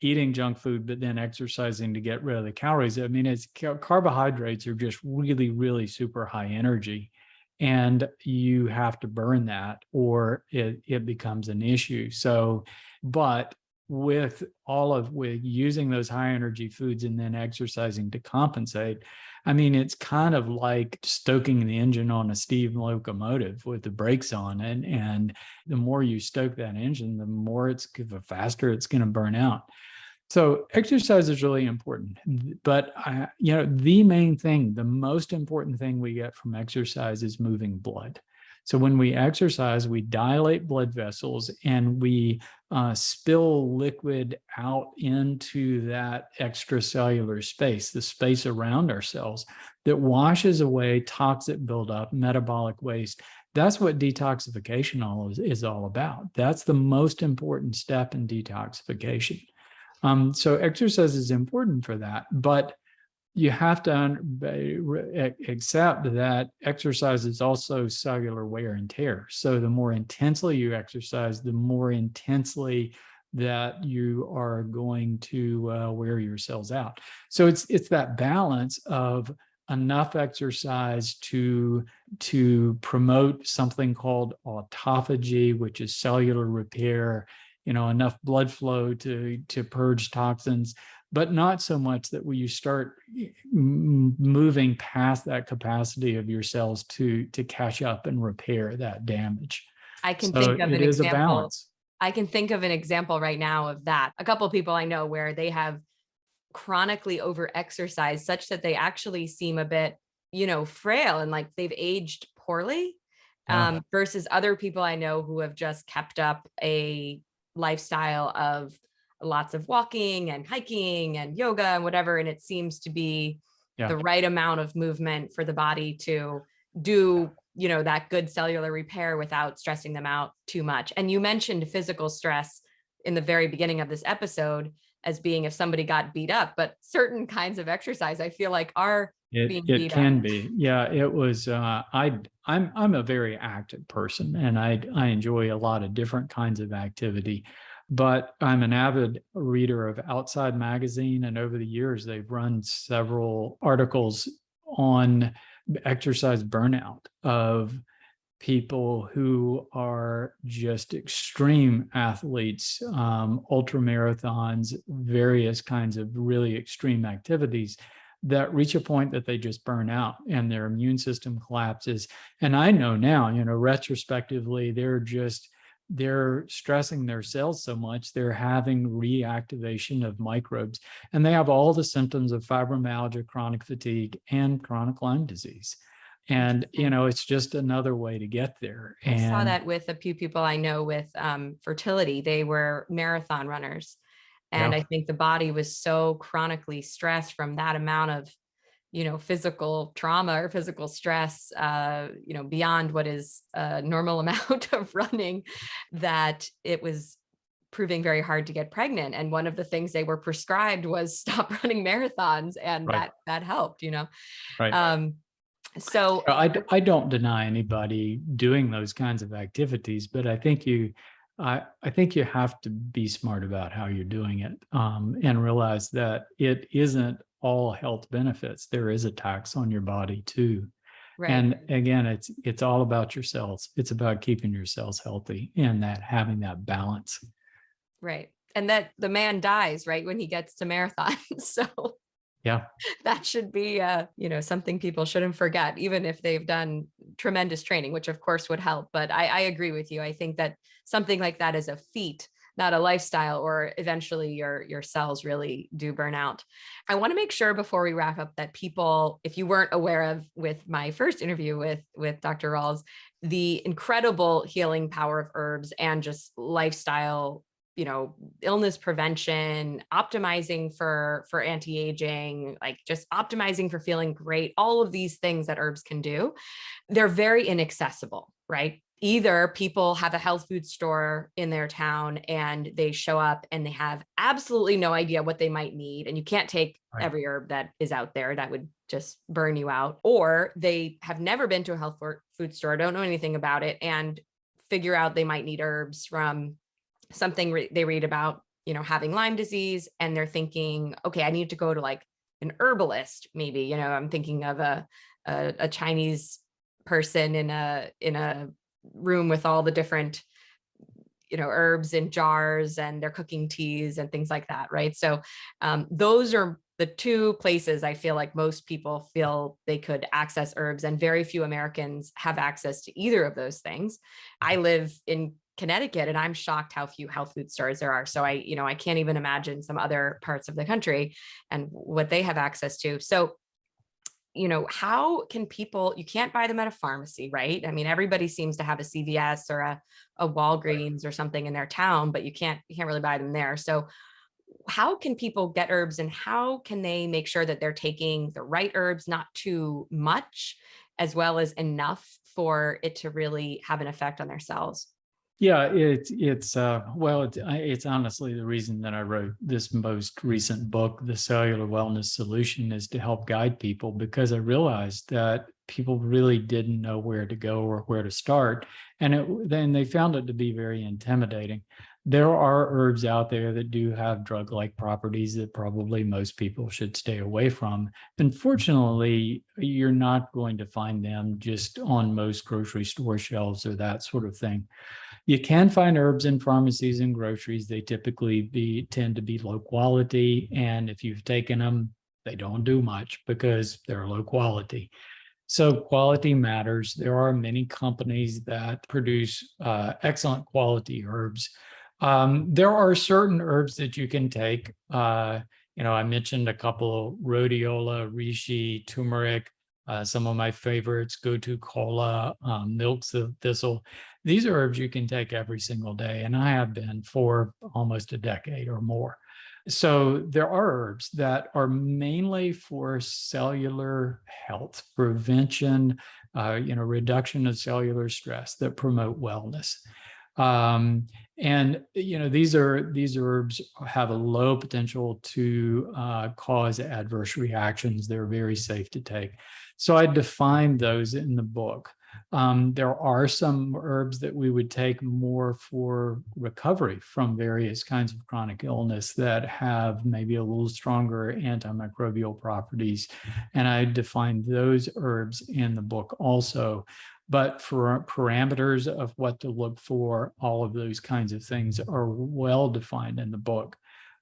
eating junk food, but then exercising to get rid of the calories, I mean, it's carbohydrates are just really, really super high energy. And you have to burn that or it, it becomes an issue. So, but with all of with using those high energy foods and then exercising to compensate i mean it's kind of like stoking the engine on a steam locomotive with the brakes on and and the more you stoke that engine the more it's the faster it's going to burn out so exercise is really important but I, you know the main thing the most important thing we get from exercise is moving blood so when we exercise, we dilate blood vessels and we uh, spill liquid out into that extracellular space, the space around our cells that washes away toxic buildup, metabolic waste. That's what detoxification all is, is all about. That's the most important step in detoxification. Um, so exercise is important for that, but you have to accept that exercise is also cellular wear and tear. So the more intensely you exercise, the more intensely that you are going to uh, wear your cells out. So it's it's that balance of enough exercise to to promote something called autophagy, which is cellular repair. You know, enough blood flow to to purge toxins, but not so much that when you start moving past that capacity of your cells to to catch up and repair that damage. I can So think of it an is a example. balance. I can think of an example right now of that. A couple people I know where they have chronically over exercised such that they actually seem a bit, you know, frail and like they've aged poorly. Yeah. Um, versus other people I know who have just kept up a lifestyle of lots of walking and hiking and yoga and whatever. And it seems to be Yeah. the right amount of movement for the body to do you know that good cellular repair without stressing them out too much and you mentioned physical stress in the very beginning of this episode as being if somebody got beat up but certain kinds of exercise i feel like are It, being it beat up. can be. Yeah, it was, uh, I, I'm, I'm a very active person and I, I enjoy a lot of different kinds of activity. But I'm an avid reader of Outside Magazine and over the years, they've run several articles on exercise burnout of people who are just extreme athletes, um, ultra marathons, various kinds of really extreme activities that reach a point that they just burn out and their immune system collapses. And I know now, you know, retrospectively, they're just they're stressing their cells so much they're having reactivation of microbes and they have all the symptoms of fibromyalgia chronic fatigue and chronic lyme disease. And you know it's just another way to get there i saw that with a few people i know with um, fertility. They were marathon runners and Yeah. i think the body was so chronically stressed from that amount of you know physical trauma or physical stress uh you know beyond what is a normal amount of running that it was proving very hard to get pregnant and one of the things they were prescribed was stop running marathons and Right. that that helped you know right um so I don't deny anybody doing those kinds of activities, but I think you, I, I think you have to be smart about how you're doing it um, and realize that it isn't all health benefits. There is a tax on your body too. right And again, it's it's all about your cells. It's about keeping your cells healthy and that having that balance. Right. And that the man dies right when he gets to marathon. so Yeah. that should be uh, you know, something people shouldn't forget, even if they've done tremendous training, which of course would help. But I, I agree with you. I think that something like that is a feat, not a lifestyle, or eventually your your cells really do burn out. I want to make sure before we wrap up that people, if you weren't aware of with my first interview with with Dr. Rawls, the incredible healing power of herbs and just lifestyle you know, illness prevention, optimizing for, for anti-aging, like just optimizing for feeling great, all of these things that herbs can do, they're very inaccessible, right? Either people have a health food store in their town and they show up and they have absolutely no idea what they might need. And you can't take Right. every herb that is out there that would just burn you out. Or they have never been to a health food store, don't know anything about it and figure out they might need herbs from something re- they read about, you know, having Lyme disease and they're thinking, okay, I need to go to like an herbalist, maybe, you know, I'm thinking of a, a, a Chinese person in a, in a room with all the different, you know, herbs in jars and they're cooking teas and things like that. Right. So um, those are the two places I feel like most people feel they could access herbs and very few Americans have access to either of those things. I live in Connecticut and I'm shocked how few health food stores there are. So I, you know, I can't even imagine some other parts of the country and what they have access to. So, you know, how can people, you can't buy them at a pharmacy, right? I mean, everybody seems to have a CVS or a, a Walgreens or something in their town, but you can't, you can't really buy them there. So how can people get herbs and how can they make sure that they're taking the right herbs, not too much, as well as enough for it to really have an effect on their cells? Yeah, it's it's uh well, it's it's honestly the reason that I wrote this most recent book, The Cellular Wellness Solution, is to help guide people because I realized that people really didn't know where to go or where to start. And it then they found it to be very intimidating. There are herbs out there that do have drug-like properties that probably most people should stay away from. Unfortunately, you're not going to find them just on most grocery store shelves or that sort of thing. You can find herbs in pharmacies and groceries. They typically be tend to be low quality. And if you've taken them, they don't do much because they're low quality. So quality matters. There are many companies that produce uh, excellent quality herbs. Um, there are certain herbs that you can take. Uh, you know, I mentioned a couple, rhodiola, reishi, turmeric, uh, some of my favorites, gotu kola, um, milks of thistle. These are herbs you can take every single day, and I have been for almost a decade or more. So there are herbs that are mainly for cellular health, prevention, uh, you know, reduction of cellular stress that promote wellness. Um, and you know these are these herbs have a low potential to uh, cause adverse reactions. They're very safe to take. So I defined those in the book. Um, there are some herbs that we would take more for recovery from various kinds of chronic illness that have maybe a little stronger antimicrobial properties. And I defined those herbs in the book also. But for parameters of what to look for, all of those kinds of things are well defined in the book.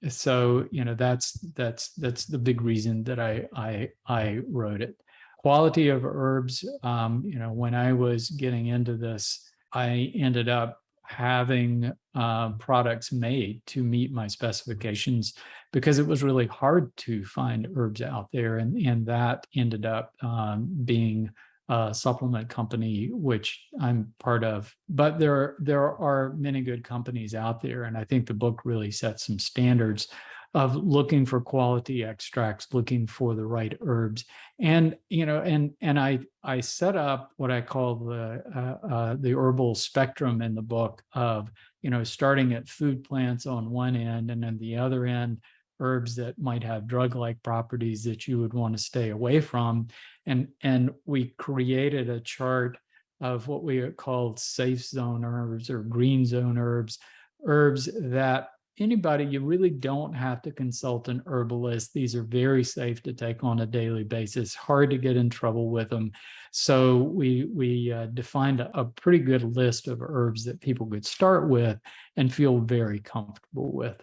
So, you know, that's that's that's the big reason that I I I wrote it quality of herbs um, you know when i was getting into this i ended up having uh, products made to meet my specifications because it was really hard to find herbs out there and and that ended up um, being a supplement company which i'm part of. But there there are many good companies out there and i think the book really sets some standards of looking for quality extracts, looking for the right herbs, and you know, and and I I set up what I call the uh, uh, the herbal spectrum in the book of you know starting at food plants on one end, and then the other end herbs that might have drug-like properties that you would want to stay away from, and and we created a chart of what we called safe zone herbs or green zone herbs, herbs that anybody, you really don't have to consult an herbalist. These are very safe to take on a daily basis, hard to get in trouble with them. So we, we uh, defined a, a pretty good list of herbs that people could start with and feel very comfortable with.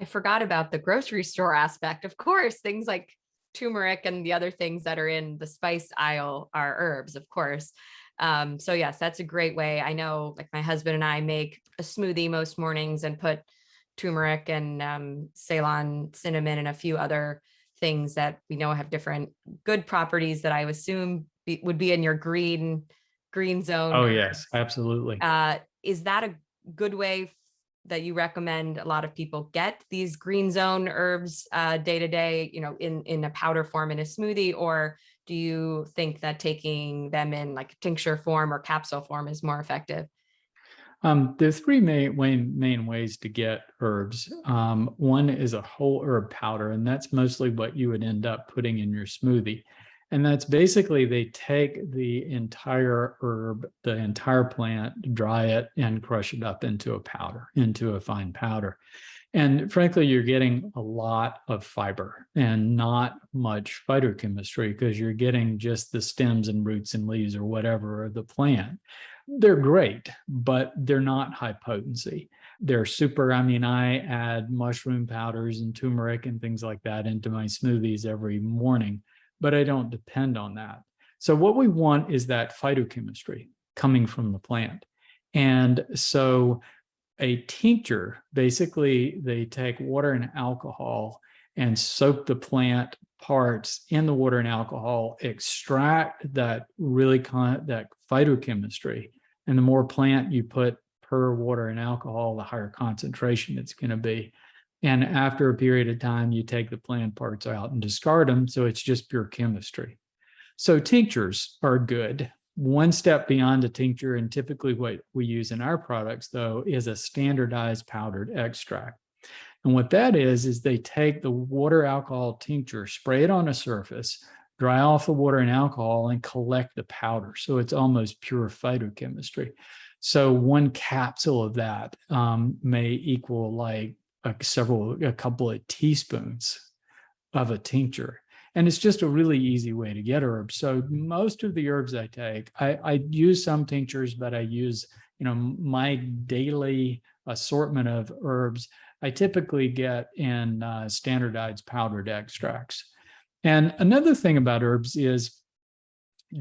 I forgot about the grocery store aspect. Of course, things like turmeric and the other things that are in the spice aisle are herbs, of course. Um, so yes, that's a great way. I know like my husband and I make a smoothie most mornings and put turmeric and um, Ceylon cinnamon and a few other things that we know have different good properties that I assume be, would be in your green green zone. Oh yes, absolutely. Uh, is that a good way that you recommend a lot of people get these green zone herbs uh, day to day, you know, in, in a powder form in a smoothie, or do you think that taking them in like tincture form or capsule form is more effective? Um, there's three main, main, main ways to get herbs. Um, one is a whole herb powder, and that's mostly what you would end up putting in your smoothie. And that's basically they take the entire herb, the entire plant, dry it and crush it up into a powder, into a fine powder. And frankly, you're getting a lot of fiber and not much phytochemistry because you're getting just the stems and roots and leaves or whatever of the plant. They're great, but they're not high potency. They're super, I mean, I add mushroom powders and turmeric and things like that into my smoothies every morning, but I don't depend on that. So what we want is that phytochemistry coming from the plant. And so a tincture, basically they take water and alcohol and soak the plant parts in the water and alcohol, extract that really con that phytochemistry. And the more plant you put per water and alcohol, the higher concentration it's going to be. And after a period of time, you take the plant parts out and discard them. So it's just pure chemistry. So tinctures are good. One step beyond a tincture, and typically what we use in our products, though, is a standardized powdered extract. And what that is, is they take the water alcohol tincture, spray it on a surface, dry off the water and alcohol and collect the powder. So it's almost pure phytochemistry. So one capsule of that um, may equal like a several, a couple of teaspoons of a tincture. And it's just a really easy way to get herbs. So most of the herbs I take, I, I use some tinctures, but I use, you know, my daily assortment of herbs, I typically get in uh, standardized powdered extracts. And another thing about herbs is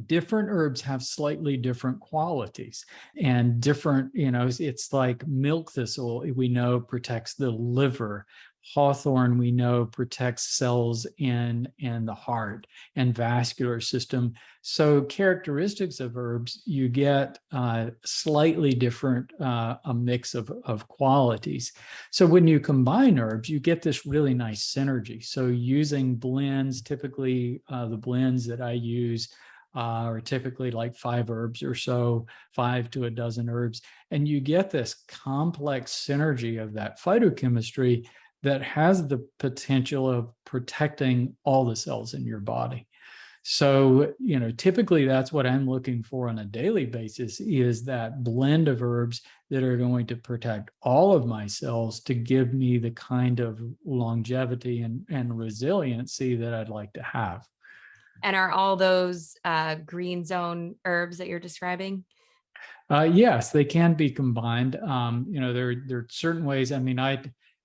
different herbs have slightly different qualities and different, you know, it's like milk thistle, we know protects the liver. Hawthorn, we know, protects cells in, in the heart and vascular system. So characteristics of herbs, you get uh, slightly different, uh, a mix of, of qualities. So when you combine herbs, you get this really nice synergy. So using blends, typically uh, the blends that I use uh, are typically like five herbs or so, five to a dozen herbs. And you get this complex synergy of that phytochemistry that has the potential of protecting all the cells in your body. So, you know, typically that's what I'm looking for on a daily basis is that blend of herbs that are going to protect all of my cells to give me the kind of longevity and, and resiliency that I'd like to have. And are all those uh, green zone herbs that you're describing? Uh, yes, they can be combined. Um, you know, there, there are certain ways. I mean, I,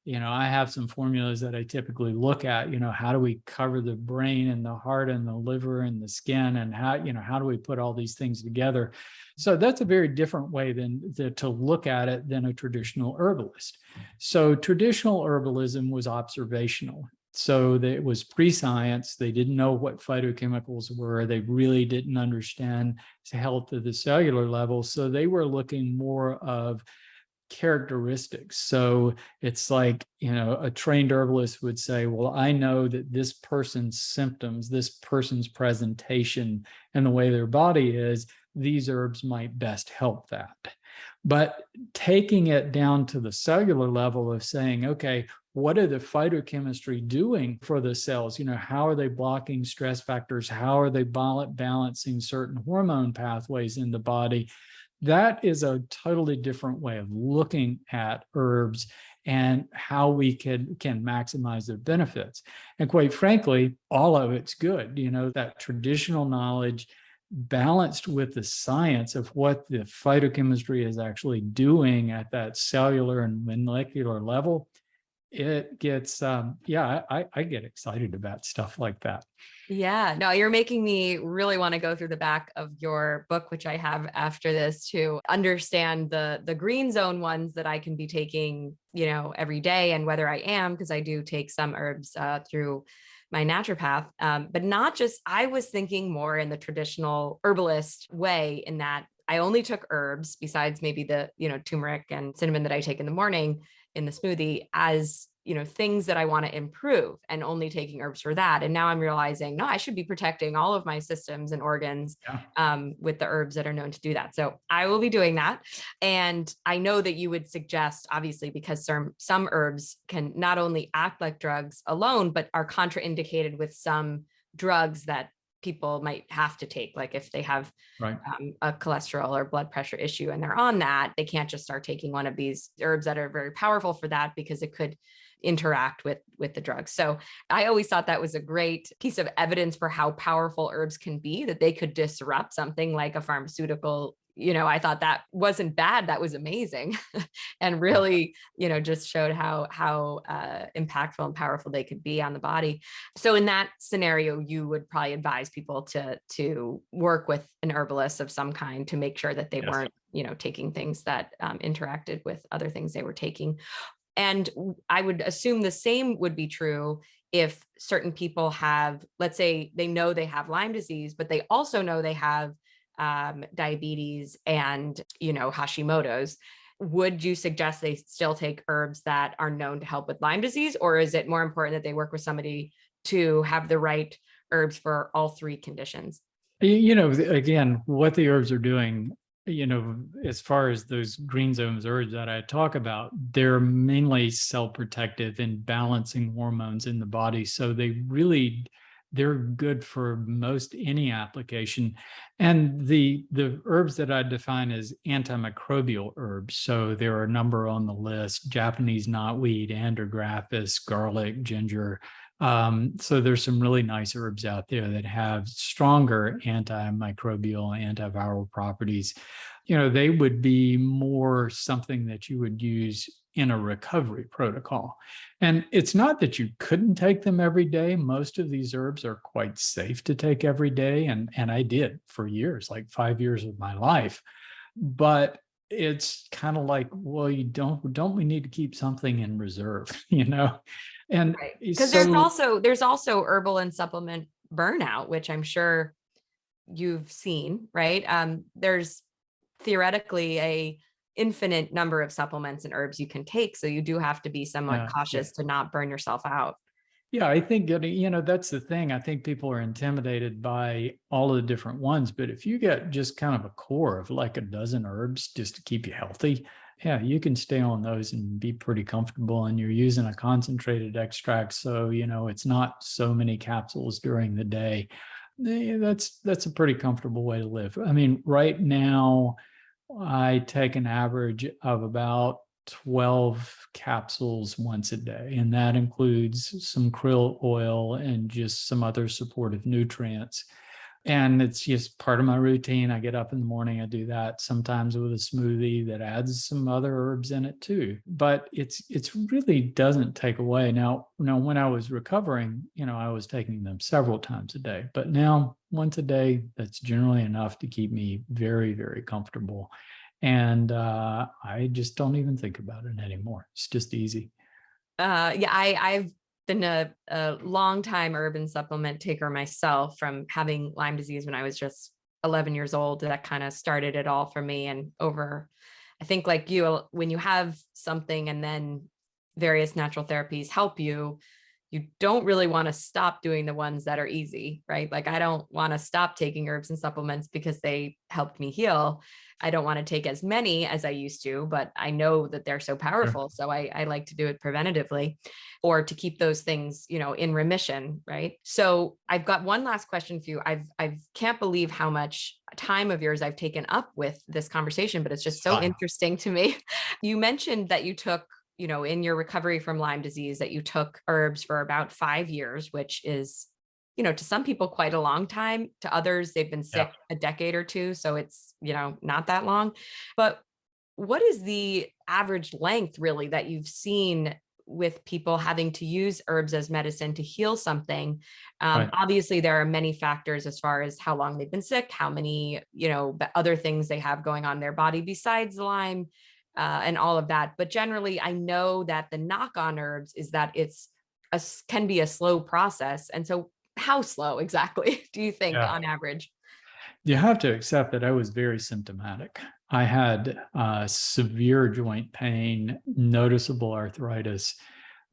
you know, I have some formulas that I typically look at, you know, how do we cover the brain and the heart and the liver and the skin and how, you know, how do we put all these things together? So that's a very different way than the, to look at it than a traditional herbalist. So traditional herbalism was observational. So it was pre-science. They didn't know what phytochemicals were. They really didn't understand the health of the cellular level. So they were looking more of characteristics. So it's like, you know, a trained herbalist would say, well, I know that this person's symptoms, this person's presentation and the way their body is, these herbs might best help that. But taking it down to the cellular level of saying, okay, what are the phytochemistry doing for the cells? You know, how are they blocking stress factors? How are they balancing certain hormone pathways in the body? That is a totally different way of looking at herbs and how we can can maximize their benefits. And quite frankly, all of it's good. You know, that traditional knowledge balanced with the science of what the phytochemistry is actually doing at that cellular and molecular level, it gets, um, yeah, I, I get excited about stuff like that. Yeah, no, you're making me really want to go through the back of your book, which I have after this to understand the the green zone ones that I can be taking, you know, every day and whether I am, because I do take some herbs uh, through my naturopath, um, but not just, I was thinking more in the traditional herbalist way in that I only took herbs besides maybe the, you know, turmeric and cinnamon that I take in the morning in the smoothie as, you know, things that I want to improve and only taking herbs for that. And now I'm realizing, no, I should be protecting all of my systems and organs Yeah. um, with the herbs that are known to do that. So I will be doing that. And I know that you would suggest, obviously, because some, some herbs can not only act like drugs alone, but are contraindicated with some drugs that people might have to take. Like if they have Right. um, a cholesterol or blood pressure issue and they're on that, they can't just start taking one of these herbs that are very powerful for that because it could interact with with the drugs. So I always thought that was a great piece of evidence for how powerful herbs can be that they could disrupt something like a pharmaceutical you know i thought that wasn't bad that was amazing. And really you know just showed how how uh, impactful and powerful they could be on the body. So in that scenario you would probably advise people to to work with an herbalist of some kind to make sure that they Yes. weren't you know taking things that um, interacted with other things they were taking. And I would assume the same would be true if certain people have let's say they know they have lyme disease but they also know they have um, diabetes and you know hashimoto's would you suggest they still take herbs that are known to help with lyme disease or is it more important that they work with somebody to have the right herbs for all three conditions You know, again, what the herbs are doing, you know, as far as those green zones herbs that I talk about, they're mainly cell protective and balancing hormones in the body. So they really, they're good for most any application. And the the herbs that I define as antimicrobial herbs. So there are a number on the list: Japanese knotweed, andrographis, garlic, ginger, um, so there's some really nice herbs out there that have stronger antimicrobial, antiviral properties. You know, they would be more something that you would use in a recovery protocol. And it's not that you couldn't take them every day. Most of these herbs are quite safe to take every day. And, and I did for years, like five years of my life. But it's kind of like, well, you don't, don't we need to keep something in reserve, you know? And right because there's also there's also herbal and supplement burnout which i'm sure you've seen right um there's theoretically a infinite number of supplements and herbs you can take so you do have to be somewhat Yeah, yeah. cautious to not burn yourself out Yeah, I think you know, that's the thing. I think people are intimidated by all of the different ones, but if you get just kind of a core of like a dozen herbs just to keep you healthy, yeah, you can stay on those and be pretty comfortable. And you're using a concentrated extract, so you know it's not so many capsules during the day. Eh, That's that's a pretty comfortable way to live. I mean, right now, I take an average of about 12 capsules once a day, and that includes some krill oil and just some other supportive nutrients. And it's just part of my routine. I get up in the morning, I do that sometimes with a smoothie that adds some other herbs in it too. But it's it's really doesn't take away. Now, now when I was recovering, you know, I was taking them several times a day, but now once a day, that's generally enough to keep me very, very comfortable and uh, I just don't even think about it anymore. It's just easy. uh yeah i i've been a, a long time urban supplement taker myself from having lyme disease when i was just 11 years old that kind of started it all for me and over i think like you when you have something and then various natural therapies help you you don't really want to stop doing the ones that are easy right like i don't want to stop taking herbs and supplements because they helped me heal I don't want to take as many as I used to, but I know that they're so powerful. So I, I like to do it preventatively or to keep those things, you know, in remission. Right. So I've got one last question for you. I've, I can't believe how much time of yours I've taken up with this conversation, but it's just so Wow. interesting to me. You mentioned that you took, you know, in your recovery from Lyme disease, that you took herbs for about five years, which is you know, to some people quite a long time. To others, they've been Yeah. sick a decade or two. So it's, you know, not that long. But what is the average length really that you've seen with people having to use herbs as medicine to heal something? Um, Right. Obviously, there are many factors as far as how long they've been sick, how many, you know, other things they have going on in their body besides Lyme. Uh, and all of that. But generally, I know that the knock on herbs is that it's a, can be a slow process. And so how slow exactly do you think Yeah. on average? You have to accept that I was very symptomatic. I had uh, severe joint pain, noticeable arthritis,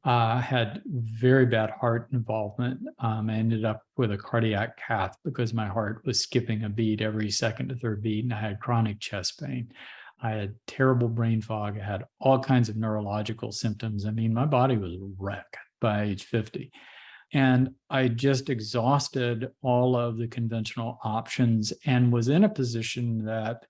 uh, had very bad heart involvement. Um, I ended up with a cardiac cath because my heart was skipping a beat every second to third beat, and I had chronic chest pain. I had terrible brain fog. I had all kinds of neurological symptoms. I mean, my body was wrecked by age 50. And I just exhausted all of the conventional options and was in a position that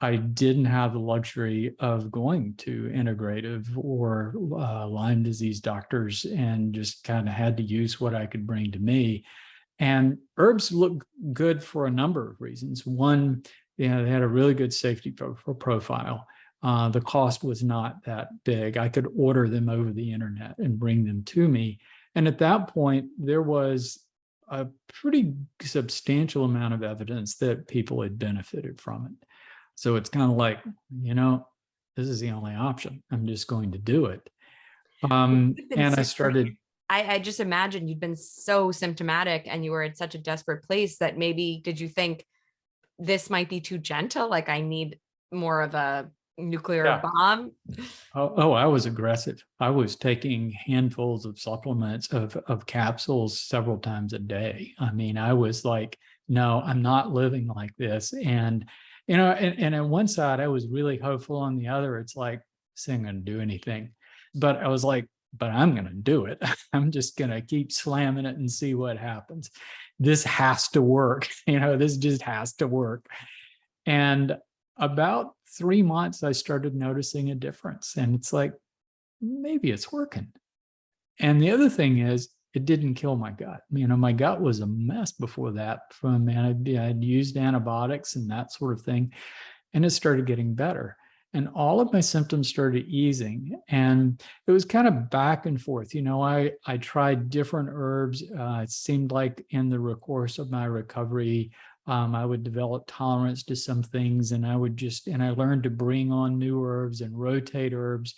I didn't have the luxury of going to integrative or uh, Lyme disease doctors and just kind of had to use what I could bring to me. And herbs look good for a number of reasons. One, you know, they had a really good safety pro profile. Uh, the cost was not that big. I could order them over the internet and bring them to me. And at that point, there was a pretty substantial amount of evidence that people had benefited from it. So it's kind of like, you know, this is the only option. I'm just going to do it. Um, and I started. I, I just imagine you'd been so symptomatic and you were in such a desperate place that maybe did you think this might be too gentle? Like I need more of a nuclear yeah. bomb? Oh, oh, I was aggressive. I was taking handfuls of supplements of, of capsules several times a day. I mean, I was like, no, I'm not living like this. And you know, and, and on one side, I was really hopeful. On the other, it's like, this ain't going to do anything. But I was like, but I'm going to do it. I'm just going to keep slamming it and see what happens. This has to work. You know, this just has to work. And about three months, I started noticing a difference. And it's like, maybe it's working. And the other thing is, it didn't kill my gut. You know, my gut was a mess before that from, and I'd I'd used antibiotics and that sort of thing, and it started getting better. And all of my symptoms started easing. And it was kind of back and forth. You know, I, I tried different herbs. Uh, it seemed like in the course of my recovery, um, I would develop tolerance to some things and I would just, and I learned to bring on new herbs and rotate herbs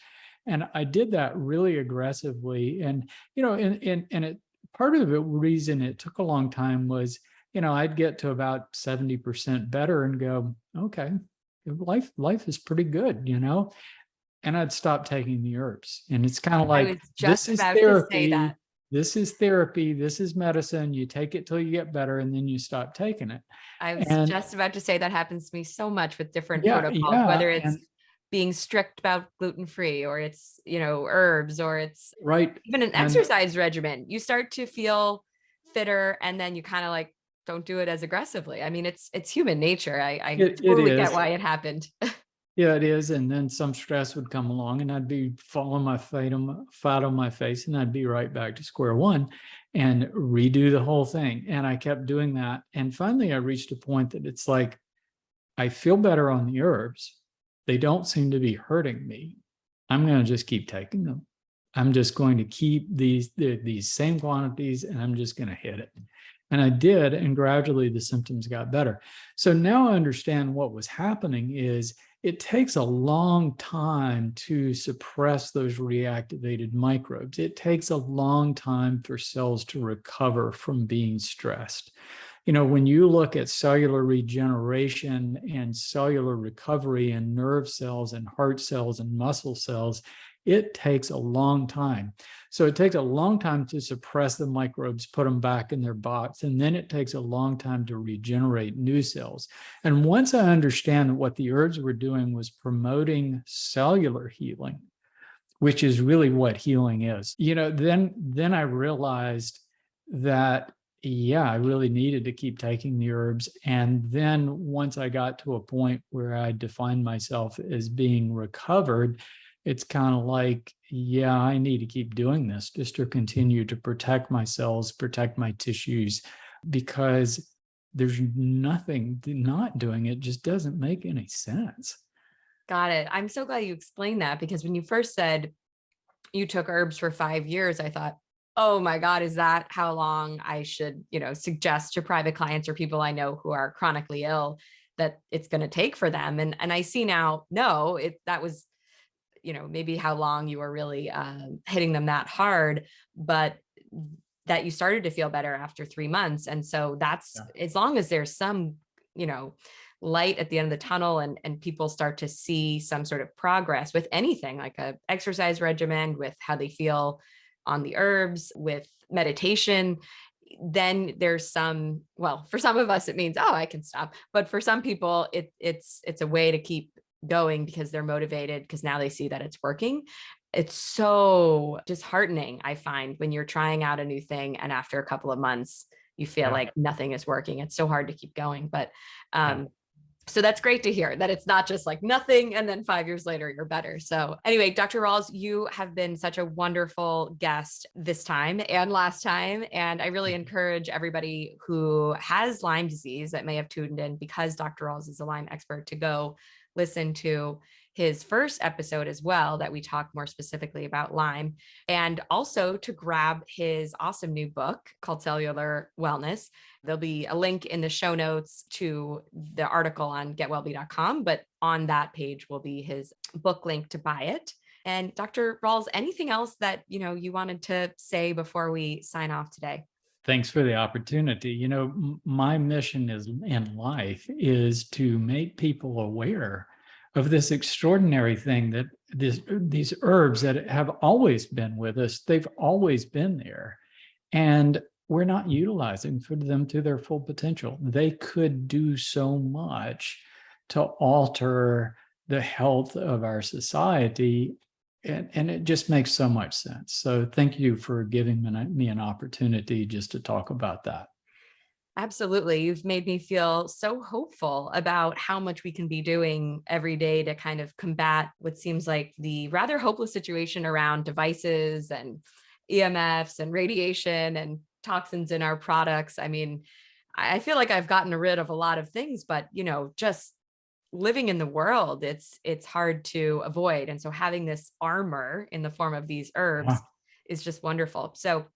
and I did that really aggressively. And, you know, and, and, and it, part of the reason it took a long time was, you know, I'd get to about 70% better and go, okay, life, life is pretty good, you know, and I'd stop taking the herbs. And it's kind of like, this is therapy. This is therapy. This is medicine. You take it till you get better and then you stop taking it. I was and, just about to say that happens to me so much with different yeah, protocols, yeah, whether it's and, being strict about gluten-free or it's, you know, herbs or it's right. even an and exercise regimen. You start to feel fitter and then you kind of like don't do it as aggressively. I mean, it's it's human nature. I, I it, totally it get why it happened. yeah, it is. And then some stress would come along and I'd be falling my fate on, flat on my face and I'd be right back to square one and redo the whole thing. And I kept doing that. And finally I reached a point that it's like, I feel better on the herbs, they don't seem to be hurting me. I'm going to just keep taking them. I'm just going to keep these, these same quantities and I'm just going to hit it. And I did, and gradually the symptoms got better. So now I understand what was happening is it takes a long time to suppress those reactivated microbes. It takes a long time for cells to recover from being stressed you know, when you look at cellular regeneration and cellular recovery and nerve cells and heart cells and muscle cells, it takes a long time. So it takes a long time to suppress the microbes, put them back in their box, and then it takes a long time to regenerate new cells. And once I understand that what the herbs were doing was promoting cellular healing, which is really what healing is, you know, then, then I realized that yeah, I really needed to keep taking the herbs. And then once I got to a point where I defined myself as being recovered, it's kind of like, yeah, I need to keep doing this just to continue to protect my cells, protect my tissues, because there's nothing not doing it just doesn't make any sense. Got it. I'm so glad you explained that because when you first said you took herbs for five years, I thought, oh my God, is that how long I should, you know, suggest to private clients or people I know who are chronically ill that it's going to take for them? And, and I see now, no, it, that was, you know, maybe how long you were really um, hitting them that hard, but that you started to feel better after three months. And so that's, yeah. as long as there's some you know, light at the end of the tunnel and, and people start to see some sort of progress with anything like a exercise regimen, with how they feel on the herbs, with meditation, then there's some, well, for some of us, it means, oh, I can stop. But for some people, it, it's, it's a way to keep going because they're motivated because now they see that it's working. It's so disheartening, I find, when you're trying out a new thing and after a couple of months, you feel Yeah. like nothing is working. It's so hard to keep going. But Yeah. um, so that's great to hear that it's not just like nothing and then five years later you're better. So anyway, Dr. Rawls, you have been such a wonderful guest this time and last time. And I really encourage everybody who has Lyme disease that may have tuned in because Dr. Rawls is a Lyme expert to go listen to his first episode as well that we talk more specifically about Lyme and also to grab his awesome new book called Cellular Wellness. There'll be a link in the show notes to the article on getwellbe.com, but on that page will be his book link to buy it. And Dr. Rawls, anything else that you know you wanted to say before we sign off today? Thanks for the opportunity. You know, my mission is in life is to make people aware of this extraordinary thing that this these herbs that have always been with us. They've always been there, and we're not utilizing for them to their full potential. They could do so much to alter the health of our society and, and it just makes so much sense. So thank you for giving me, an opportunity just to talk about that. Absolutely. You've made me feel so hopeful about how much we can be doing every day to kind of combat what seems like the rather hopeless situation around devices and EMFs and radiation and toxins in our products. I mean, I feel like I've gotten rid of a lot of things, but you know, just living in the world, it's it's hard to avoid. And so having this armor in the form of these herbs Yeah. is just wonderful. So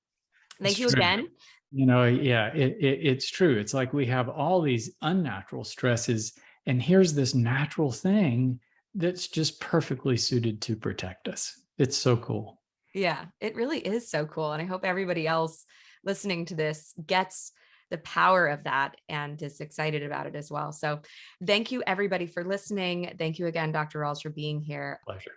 thank It's you true. again. You know, yeah, it, it, it's true. It's like we have all these unnatural stresses, and here's this natural thing that's just perfectly suited to protect us. It's so cool. Yeah, it really is so cool. And I hope everybody else listening to this gets the power of that and is excited about it as well. So thank you everybody for listening. Thank you again, Dr. Rawls, for being here. Pleasure.